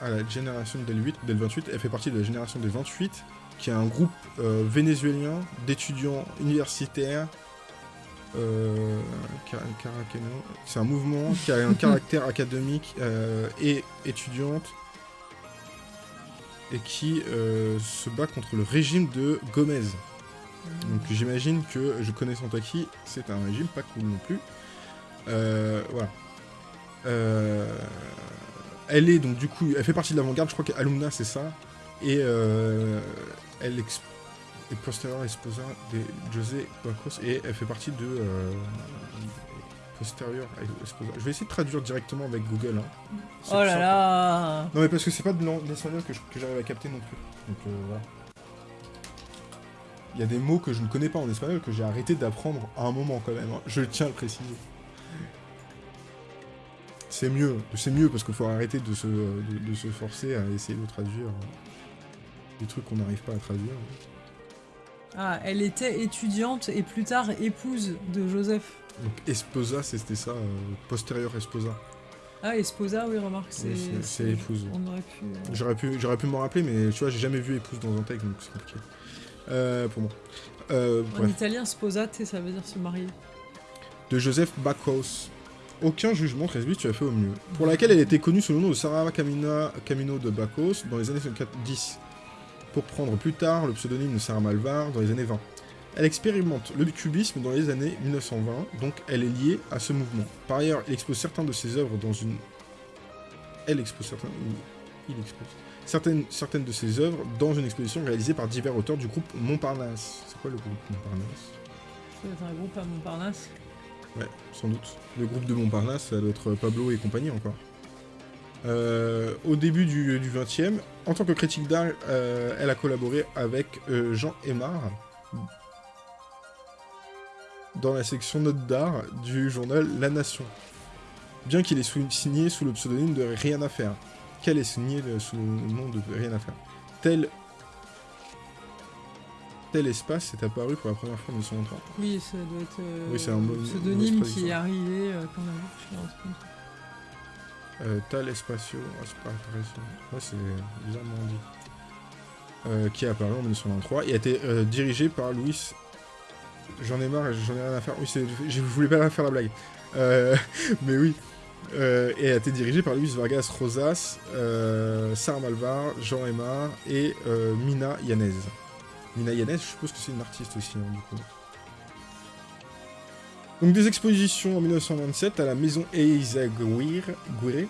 à la génération del 8, del 28. Elle fait partie de la génération des 28, qui est un groupe vénézuélien d'étudiants universitaires. Euh, c'est un mouvement qui a un caractère académique euh, et étudiante et qui euh, se bat contre le régime de Gomez. Donc j'imagine que je connais Santaki, c'est un régime pas cool non plus. Voilà. Elle est donc du coup, elle fait partie de l'avant-garde, je crois qu'Alumna c'est ça. Et elle ex- est postérieure esposa de José Bacos et elle fait partie de euh, postérieure esposa. Je vais essayer de traduire directement avec Google. hein. Oh là simple. là Non mais parce que c'est pas de l'espagnol que j'arrive à capter non plus. Donc euh, voilà. Il y a des mots que je ne connais pas en espagnol que j'ai arrêté d'apprendre à un moment quand même. hein. Je tiens à le préciser. C'est mieux, c'est mieux parce qu'il faut arrêter de se, de, de se forcer à essayer de traduire euh, des trucs qu'on n'arrive pas à traduire. Ah, elle était étudiante et plus tard épouse de Joseph. Donc esposa, c'était ça, euh, postérieur esposa. Ah, esposa, oui, remarque, c'est... Oui, c'est- c'est épouse. On aurait pu... euh, J'aurais pu, j'aurais pu m'en rappeler, mais tu vois, j'ai jamais vu épouse dans un texte, donc c'est compliqué. Euh, pour moi. Euh, En bref. italien, sposate, ça veut dire se marier. de Joseph Bacos. Aucun jugement, Tresby, tu as fait au mieux. Pour laquelle elle était connue sous le nom de Sarah Camina, Camino de Bacos dans les années 10. Pour prendre plus tard le pseudonyme de Sarah Malvar dans les années 20. Elle expérimente le cubisme dans les années 1920, donc elle est liée à ce mouvement. Par ailleurs, elle expose certains de ses œuvres dans une... Elle expose certains... Il expose certaines, certaines de ses œuvres dans une exposition réalisée par divers auteurs du groupe Montparnasse. C'est quoi le groupe Montparnasse? C'est un groupe à Montparnasse? Ouais, sans doute. Le groupe de Montparnasse, ça doit être Pablo et compagnie encore. Euh, au début du, du 20e, en tant que critique d'art, euh, elle a collaboré avec euh, Jean Aymar dans la section notes d'art du journal La Nation. Bien qu'il ait signé sous le pseudonyme de Rien à faire. Qu'elle ait signé sous le nom de Rien à faire. Tel tel espace est apparu pour la première fois en 1930. Oui, ça doit être euh, Oui, un bon- pseudonyme qui est arrivé euh, quand on a vu. Euh, Tal Espacio, ah, c'est pas. Ouais, c'est bizarrement dit. Euh, qui est apparu en 1923 et a été euh, dirigé par Louis. J'en ai marre, j'en ai rien à faire. Oui, je voulais pas faire la blague. Euh, mais oui. Et a été dirigé par Luis Vargas Rosas, Sarah Malvar, Jean Aymar et Mina Yanez. Mina Yanez, je suppose que c'est une artiste aussi, hein, du coup. Donc des expositions en 1927 à la maison Eizaguirre. Guirre.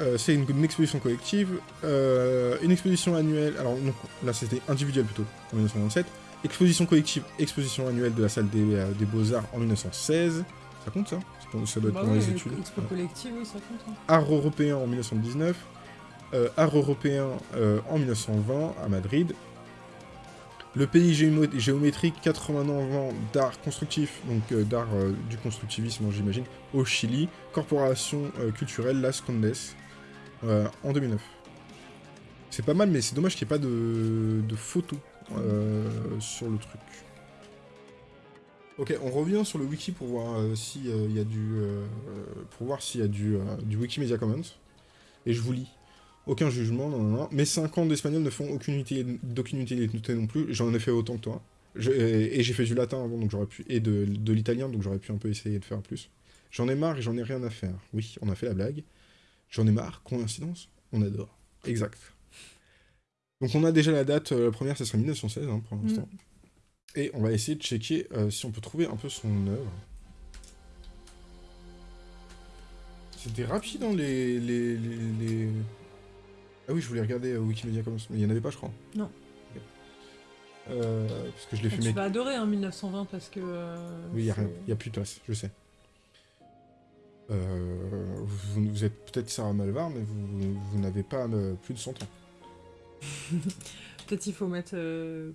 Euh, c'est une, une exposition collective. Euh, une exposition annuelle. Alors non, là c'était individuel plutôt en 1927. Exposition collective, exposition annuelle de la salle des, euh, des Beaux-Arts en 1916. Ça compte ça? Ça doit être Bah pendant ouais, les le- études. Expo Ouais. collective, oui, ça compte. hein. Art européen en 1919, euh, Art européen en 1920 à Madrid, le pays géométrique 80 ans d'art constructif, donc euh, d'art euh, du constructivisme j'imagine, au Chili, Corporation euh, culturelle Las Condes en 2009. C'est pas mal mais c'est dommage qu'il n'y ait pas de, de photos sur le truc. Ok, on revient sur le wiki pour voir s'il y a du, pour voir y a du Wikimedia Commons. Et je vous lis. Aucun jugement, non, non, non. Mes 5 ans d'espagnol ne font aucune utilité, d'aucune utilité non plus. J'en ai fait autant que toi. Je- et j'ai fait du latin avant, donc j'aurais pu. Et de, de l'italien, donc j'aurais pu un peu essayer de faire plus. J'en ai marre et j'en ai rien à faire. Oui, on a fait la blague. J'en ai marre, coïncidence? On adore. Exact. Donc on a déjà la date, euh, la première, ça sera 1916 hein, pour l'instant. Et on va essayer de checker euh, si on peut trouver un peu son œuvre. C'était rapide les, les, les, les- Ah oui, je voulais regarder euh, Wikimedia Commons, mais il n'y en avait pas, je crois. Non. Euh, parce que je l'ai Ah, fait tu mes- vas adorer hein, 1920 parce que. euh, Oui, il n'y a rien. Il plus de place, je sais. Euh, vous, vous êtes peut-être Sarah Malvar, mais vous, vous n'avez pas plus de 100 ans. Peut-être il faut mettre. euh,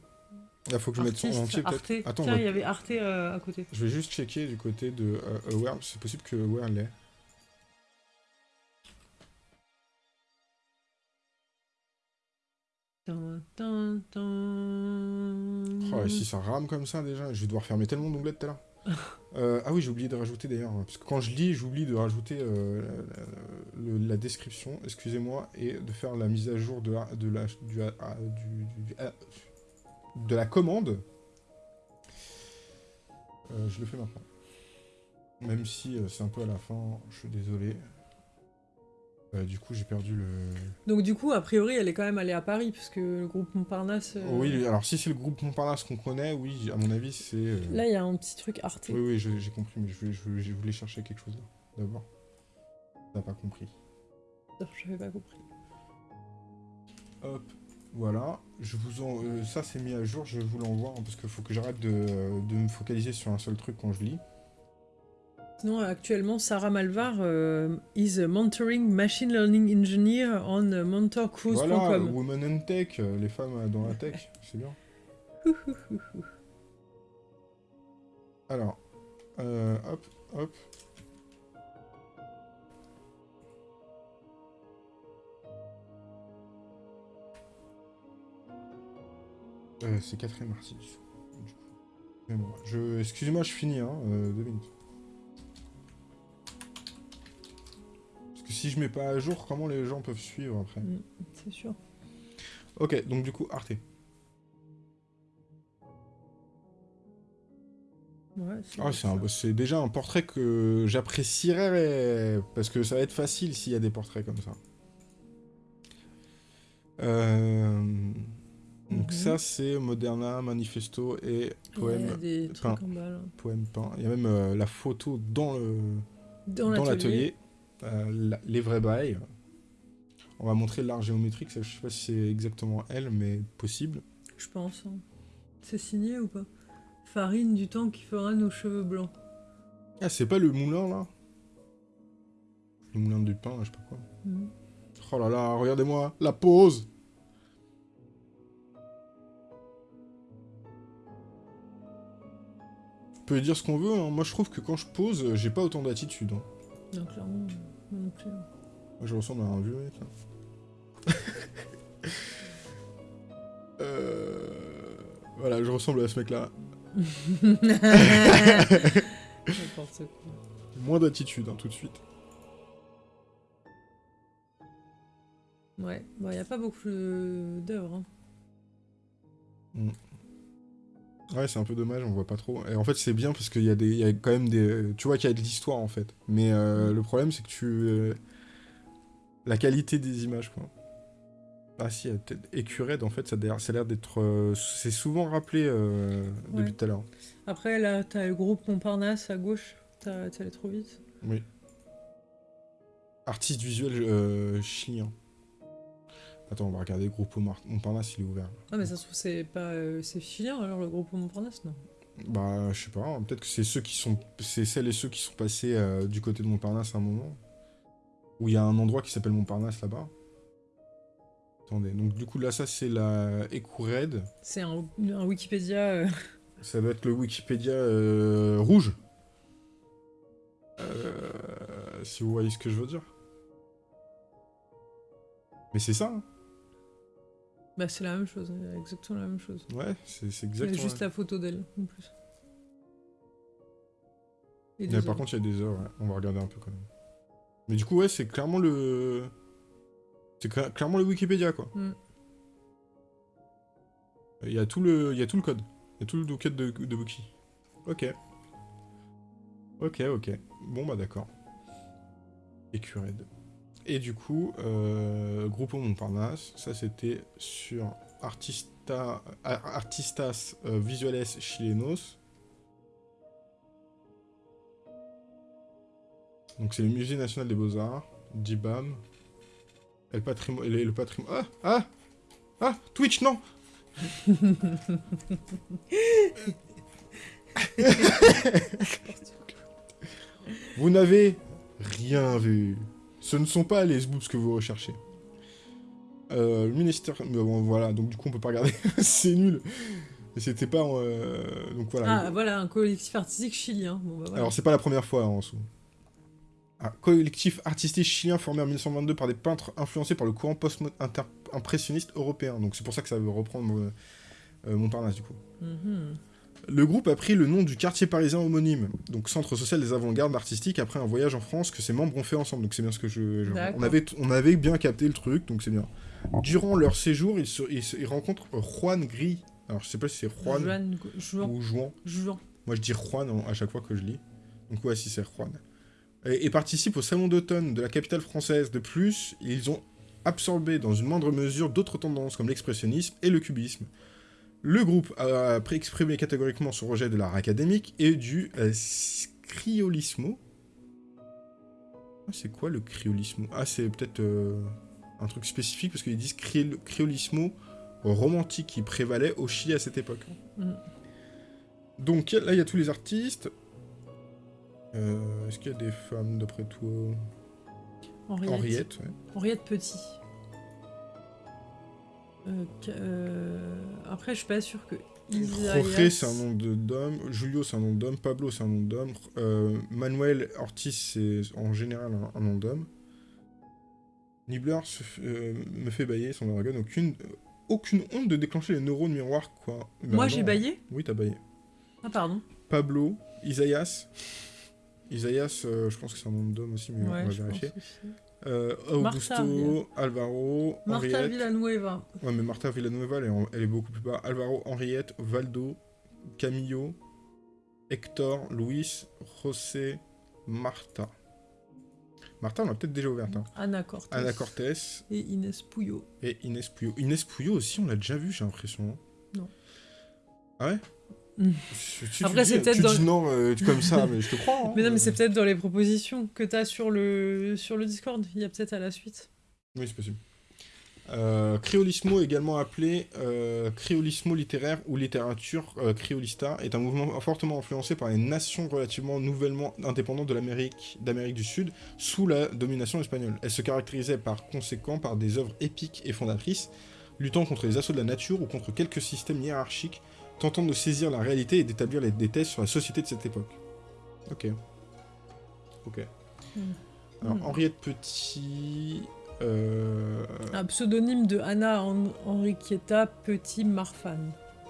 Là, faut que je mette Artiste, en entier, peut-être. Attends, Tiens, va- il y avait Arte à côté. je vais juste checker du côté de Aware. C'est possible que Aware l'ait. Oh, si ça rame comme ça déjà, je vais devoir fermer tellement d'onglets tout à l'heure. Euh, ah oui, j'ai oublié de rajouter d'ailleurs, hein, parce que quand je lis, j'oublie de rajouter euh, la, description, excusez-moi, et de faire la mise à jour de la, commande. Je le fais maintenant. Même si euh, c'est un peu à la fin, je suis désolé. Euh, du coup, j'ai perdu le... Donc, du coup, a priori, elle est quand même allée à Paris, puisque le groupe Montparnasse. euh, Oui, alors si c'est le groupe Montparnasse qu'on connaît, oui, à mon avis, c'est... euh, Là, il y a un petit truc Arte. Oui, oui, j'ai compris, mais je voulais, je voulais- je voulais chercher quelque chose d'abord. T'as pas compris. J'avais pas compris. Hop, voilà. Je vous en, ça c'est mis à jour, je vous l'envoie, hein, parce qu'il faut que j'arrête de, de me focaliser sur un seul truc quand je lis. Sinon, actuellement, Sarah Malvar euh, is a mentoring machine learning engineer on mentorcruise.com. Voilà, Women in Tech, les femmes dans la tech, c'est bien. Alors, euh, hop, hop. Euh, c'est du coup. Excusez-moi, Je... Finis, hein, deux minutes. Parce que si je mets pas à jour, comment les gens peuvent suivre après Mm, C'est sûr. Ok, donc du coup, Arte. Ouais, c'est Ah, c'est un- déjà un portrait que j'apprécierais, parce que ça va être facile s'il y a des portraits comme ça. Euh, Donc Mhm. ça, c'est Moderna, Manifesto et poème, des peint. trucs en bas, là. poème peint. Il y a même euh, la photo dans le Dans, dans l'atelier. Euh, les vrais bails. On va montrer l'art géométrique. je sais pas si c'est exactement elle, mais possible. Je pense. hein. C'est signé ou pas? Farine du temps qui fera nos cheveux blancs. Ah, c'est pas le moulin là? Le moulin du pain, là, je sais pas quoi. Mhm. Oh là là, regardez-moi, la pause On peut dire ce qu'on veut, hein. moi je trouve que quand je pose, j'ai pas autant d'attitude. hein. Non, clairement, moi non plus. Moi, je ressemble à un vieux mec. Euh, Voilà, je ressemble à ce mec-là. N'importe quoi. Moins d'attitude, hein, tout de suite. Ouais, il n'y a pas beaucoup d'œuvres. hein. Ouais, c'est un peu dommage, on voit pas trop. Et en fait, c'est bien parce qu'il y, a des- il y a quand même des. Tu vois qu'il y a de l'histoire en fait. Mais euh, le problème, c'est que tu. euh, La qualité des images, quoi. Ah si, Écurède, en fait, ça a l'air- d'être. euh, C'est souvent rappelé euh, depuis tout à l'heure. Après, là, t'as le groupe Montparnasse à gauche. T'as t'es allé trop vite. Oui. Artiste visuel euh, chilien. Attends, on va regarder le groupe Montparnasse, il est ouvert. Ah, mais ça se trouve, c'est pas. euh, c'est chilien alors le groupe Montparnasse, non? Bah, je sais pas, hein, peut-être que c'est ceux qui sont. C'est celles et ceux qui sont passés euh, du côté de Montparnasse à un moment. Où il y a un endroit qui s'appelle Montparnasse là-bas. Attendez, donc du coup là, ça c'est la Écourède. C'est un, un Wikipédia. euh, Ça doit être le Wikipédia rouge. Euh, si vous voyez ce que je veux dire. Mais c'est ça, hein. Bah, c'est la même chose, exactement la même chose. ouais, c'est c'est Il y a exactement. juste la photo d'elle, en plus. Et Mais par contre, il y a des heures, ouais. on va regarder un peu quand même. Mais du coup, ouais, c'est clairement le. C'est cla- clairement le Wikipédia, quoi. Mm. Il y a tout le, il y a tout le code. Il y a tout le code de, de Wiki. Ok. Ok, ok. Bon, bah d'accord. Écured. Et du coup, euh, Grupo Montparnasse, ça c'était sur Artista, Ar- Artistas euh, Visuales Chilenos. Donc c'est le Musée National des Beaux-Arts, DIBAM. Et le patrimoine... Le, le patrimoine... Ah Ah Ah Twitch, non Vous n'avez rien vu. Ce ne sont pas les boobs que vous recherchez. Euh, le ministère... mais bon, voilà, donc du coup on peut pas regarder. C'est nul. Et C'était pas... euh, Donc voilà. Ah, voilà, un collectif artistique chilien. Bon, bah, voilà. Alors, c'est pas la première fois hein, en dessous. Un collectif artistique chilien formé en 1922 par des peintres influencés par le courant post-impressionniste européen. Donc, c'est pour ça que ça veut reprendre euh, euh, Montparnasse, du coup. Mhm. Le groupe a pris le nom du quartier parisien homonyme, donc centre social des avant-gardes artistiques, après un voyage en France que ses membres ont fait ensemble. Donc, c'est bien ce que je. on, avait, on avait bien capté le truc, donc c'est bien. Durant leur séjour, ils, se- ils se- ils rencontrent Juan Gris. Alors, je sais pas si c'est Juan Juan, Juan, ou Juan. Juan. Moi, je dis Juan à chaque fois que je lis. Donc, ouais, si c'est Juan. Et, et participe au Salon d'automne de la capitale française. De plus, ils ont absorbé dans une moindre mesure d'autres tendances comme l'expressionnisme et le cubisme. Le groupe a exprimé catégoriquement son rejet de l'art académique et du euh, criolismo. Ah, c'est quoi le criolismo Ah, c'est peut-être euh, un truc spécifique parce qu'ils disent criol- criolismo romantique qui prévalait au Chili à cette époque. Mhm. Donc là, il y a tous les artistes. Euh, Est-ce qu'il y a des femmes d'après toi? Henriette. Henriette, ouais. Henriette Petit. Euh, euh, Après, je suis pas sûre que. Jorge, c'est un nom de- d'homme. Julio, c'est un nom d'homme. Pablo, c'est un nom d'homme. Euh, Manuel Ortiz, c'est en général un, un nom d'homme. Nibbler euh, me fait bailler son dragon. Aucune, aucune honte de déclencher les neurones miroirs, quoi. Bah Moi, non. j'ai baillé? Oui, t'as baillé. Ah, pardon. Pablo. Isaïas, euh, je pense que c'est un nom d'homme aussi, mais on va vérifier. Euh, Martha, Augusto, Alvaro, Martha Henriette. Villanueva. Ouais, mais Martha Villanueva, elle est, en- elle est beaucoup plus bas. Alvaro, Henriette, Valdo, Camillo, Hector, Luis, José, Marta. Martin, on l'a peut-être déjà ouverte. Hein. Anna Cortez Et Inès Pouillot. et Inès Pouillot. Inès Pouillot aussi, on l'a déjà vu, j'ai l'impression. Non. Ah ouais? Si tu Après, c'est peut-être tu dans non euh, comme ça, mais je te crois. hein. Mais non, mais c'est Euh, peut-être dans les propositions que t'as sur le, sur le Discord. Il y a peut-être à la suite. Oui, c'est possible. Euh, créolismo, également appelé euh, créolismo littéraire ou littérature créolista, est un mouvement fortement influencé par les nations relativement nouvellement indépendantes de l'Amérique d'Amérique du Sud sous la domination espagnole. Elle se caractérisait par conséquent par des œuvres épiques et fondatrices, luttant contre les assauts de la nature ou contre quelques systèmes hiérarchiques, tentant de saisir la réalité et d'établir les- des thèses sur la société de cette époque. Ok. Ok. Hmm. Alors, Hmm. Henriette Petit... euh, Un pseudonyme de Anna Hen- Henriqueta Petit Marfan.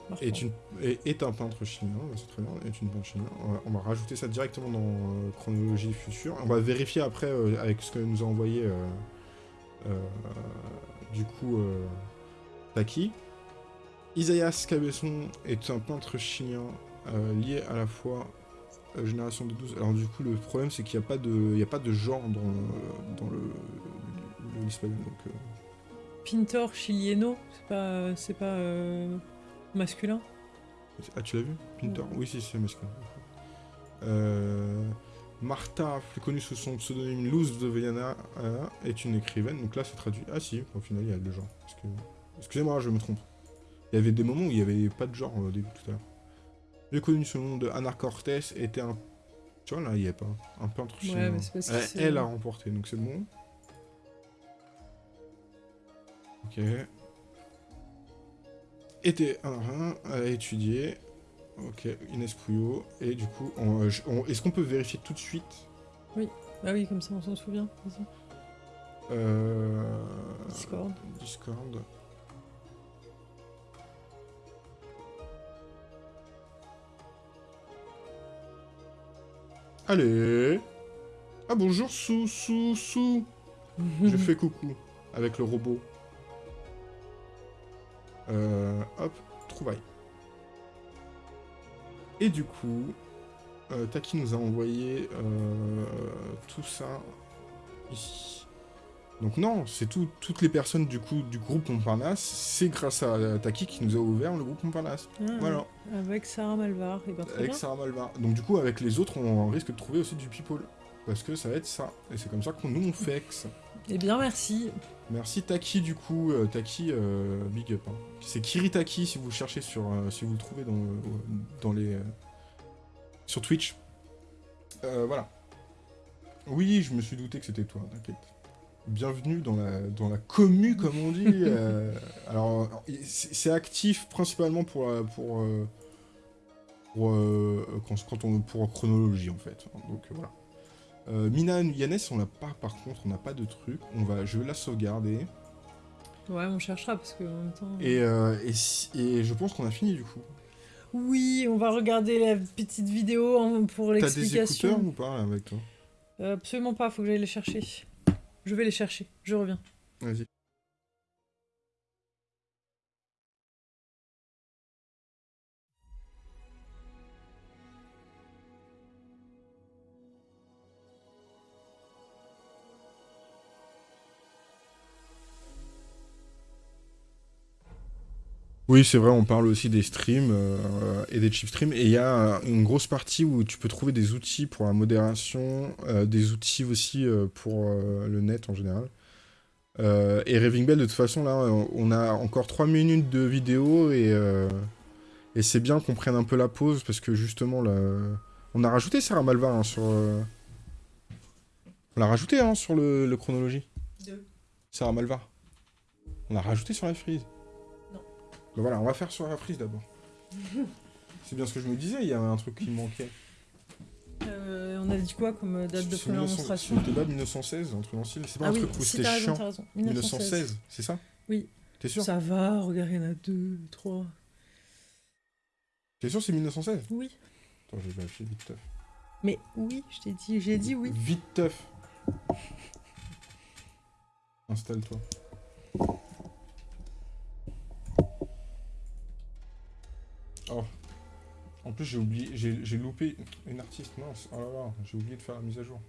Marfan. est, une, est, est un peintre chilien, c'est très bien, est une peintre chilien. On va, on va rajouter ça directement dans euh, Chronologie Future. On va vérifier après euh, avec ce que nous a envoyé du coup Taki. Isaias Cabesson est un peintre chilien euh, lié à la fois euh, génération de 12. Alors du coup le problème c'est qu'il n'y a, pas de- y a pas de genre dans, le- dans le, le l'espagnol. Donc, euh, Pintor Chilieno, c'est pas, c'est pas euh, masculin? Ah, tu l'as vu? Ouais. Oui, si, c'est masculin. Euh, Martha, plus connue sous son pseudonyme Luz de euh, est une écrivaine. Donc là, c'est traduit. Ah, si, au final, il y a le genre. Que- Excusez-moi, je me trompe. Il y avait des moments où il n'y avait pas de genre au début tout à l'heure. Plus connue sous le nom de Ana Cortés, était un. Tu vois, là, il n'y a pas. Un peintre Ouais, mais c'est parce que Elle- Elle a remporté, donc c'est bon. Ok. Était un rein, a étudié. Ok, Inès Pouillot. Et du coup, on- euh, on- est-ce qu'on peut vérifier tout de suite? Bah oui, comme ça on s'en souvient. Euh, Discord. Discord. Allez Ah bonjour Sou Sou Sou Je fais coucou avec le robot. Euh, hop, trouvaille. Et du coup, euh, Taki nous a envoyé euh, tout ça ici. Donc non, c'est tout, toutes les personnes du coup du groupe Montparnasse, c'est grâce à Taki qui nous a ouvert le groupe Montparnasse. Ah, Voilà, Avec Sarah Malvar. Et ben, avec bien. Sarah Malvar. Donc du coup, avec les autres, on risque de trouver aussi du people. Parce que ça va être ça. Et c'est comme ça qu'on nous on fexe. Eh bien, merci. Merci Taki du coup, euh, Taki euh, big up. hein. C'est Kiritaki si vous le cherchez sur, euh, si vous le trouvez dans, dans les, sur Twitch. Euh, voilà. Oui, je me suis douté que c'était toi, t'inquiète. Bienvenue dans la, dans la commu, comme on dit. euh, alors, c'est actif principalement pour, euh, pour, euh, pour, euh, quand, quand on, pour chronologie, en fait. Donc, voilà. Euh, Mina Yannès, on l'a pas, par contre, on n'a pas de truc. On va, je vais la sauvegarder. Ouais, on cherchera parce que en même temps. Et, et, et je pense qu'on a fini, du coup. Oui, on va regarder la petite vidéo en- pour T'as des l'explication. écouteurs ou pas, avec toi? Absolument pas, faut que j'aille les chercher. Je vais les chercher, je reviens. Oui, c'est vrai, on parle aussi des streams euh, et des chip streams. Et il y a une grosse partie où tu peux trouver des outils pour la modération, euh, des outils aussi euh, pour le net en général. Et Raving Bell, de toute façon, là, on a encore 3 minutes de vidéo et, et c'est bien qu'on prenne un peu la pause parce que justement, là, on a rajouté Sarah Malvar hein, sur. On l'a rajouté hein, sur le, le chronologie. Deux. Sarah Malvar. On l'a rajouté sur la frise. Non. Ben voilà, on va faire sur la frise d'abord. c'est bien ce que je me disais, il y avait un truc qui manquait. Euh, on a dit quoi comme date de première 1900 monstration C'était pas 1916, un truc dans le style C'est pas Ah un oui, truc où c'était chiant t'as raison. 1916, c'est ça? Oui. T'es sûr? Ça va, regarde, il y en a deux, trois. T'es sûr c'est 1916 Oui. Attends, je vais vérifier vite teuf. Mais oui, je t'ai dit, j'ai dit oui. Vite teuf. Installe-toi. Oh. En plus, j'ai oublié, j'ai loupé une artiste, mince. Oh là là, j'ai oublié de faire la mise à jour.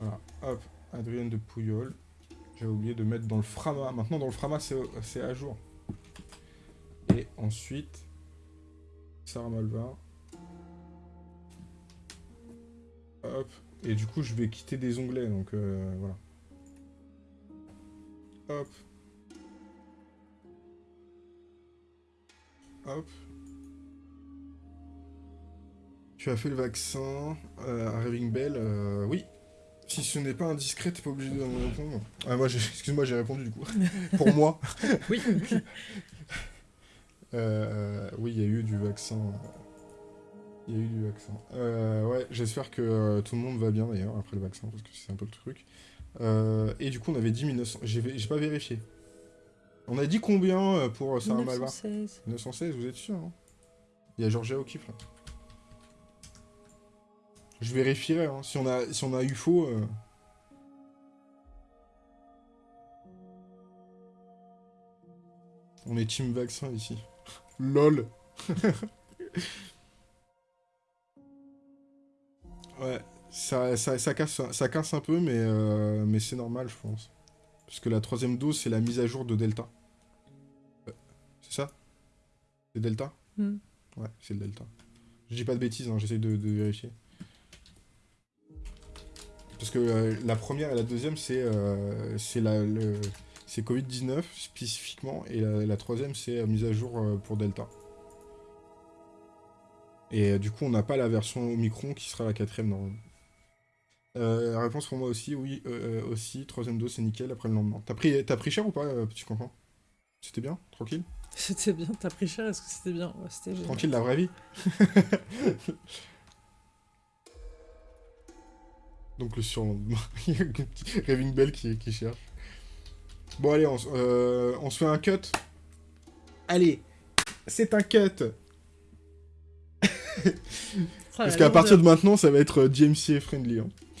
Voilà, hop, Adrienne de Pouillol. J'ai oublié de mettre dans le Frama. Maintenant, dans le Frama, c'est à jour. Et ensuite, Sarah Malvin. Hop. Et du coup, je vais quitter des onglets, donc euh, voilà. Hop. Hop. Tu as fait le vaccin euh, à Raving Bell euh, Oui. Si ce n'est pas indiscret, t'es pas obligé de me répondre. Ah, moi, excuse-moi, j'ai répondu du coup. Pour moi. oui. Euh, oui, il y a eu du vaccin. Il y a eu du vaccin. Euh, ouais, j'espère que tout le monde va bien d'ailleurs après le vaccin, parce que c'est un peu le truc. et du coup, on avait dit 1900. J'ai pas vérifié. On a dit combien pour Sarah Malva? 916. 916, vous êtes sûr hein? Il y a Georgia O'Keeffe là. Je vérifierai, hein. si, on a, si on a eu faux... On est team vaccin ici. LOL Ouais, ça, ça, casse, ça casse un peu, mais, euh, mais c'est normal, je pense. Parce que la troisième dose, c'est la mise à jour de Delta. C'est Delta hmm. Ouais, c'est le Delta. Je dis pas de bêtises, hein, j'essaie de, vérifier. Parce que euh, la première et la deuxième, c'est la... C'est Covid-19 spécifiquement, et la, troisième c'est mise à jour euh, pour Delta. Et euh, du coup, on n'a pas la version Omicron qui sera la quatrième normalement. Euh, réponse pour moi aussi, oui, aussi, troisième dose, c'est nickel après le lendemain. T'as pris, as pris cher ou pas, petit C'était bien? Tranquille? C'était bien, t'as pris cher, est-ce que c'était bien? Tranquille, la vraie vie Donc le surlendemain, il y a Raving Bell qui, qui cherche. Bon, allez, euh, on, se fait un cut. Allez, c'est un cut. Parce qu'à partir de maintenant, ça va être DMCA friendly. Hein.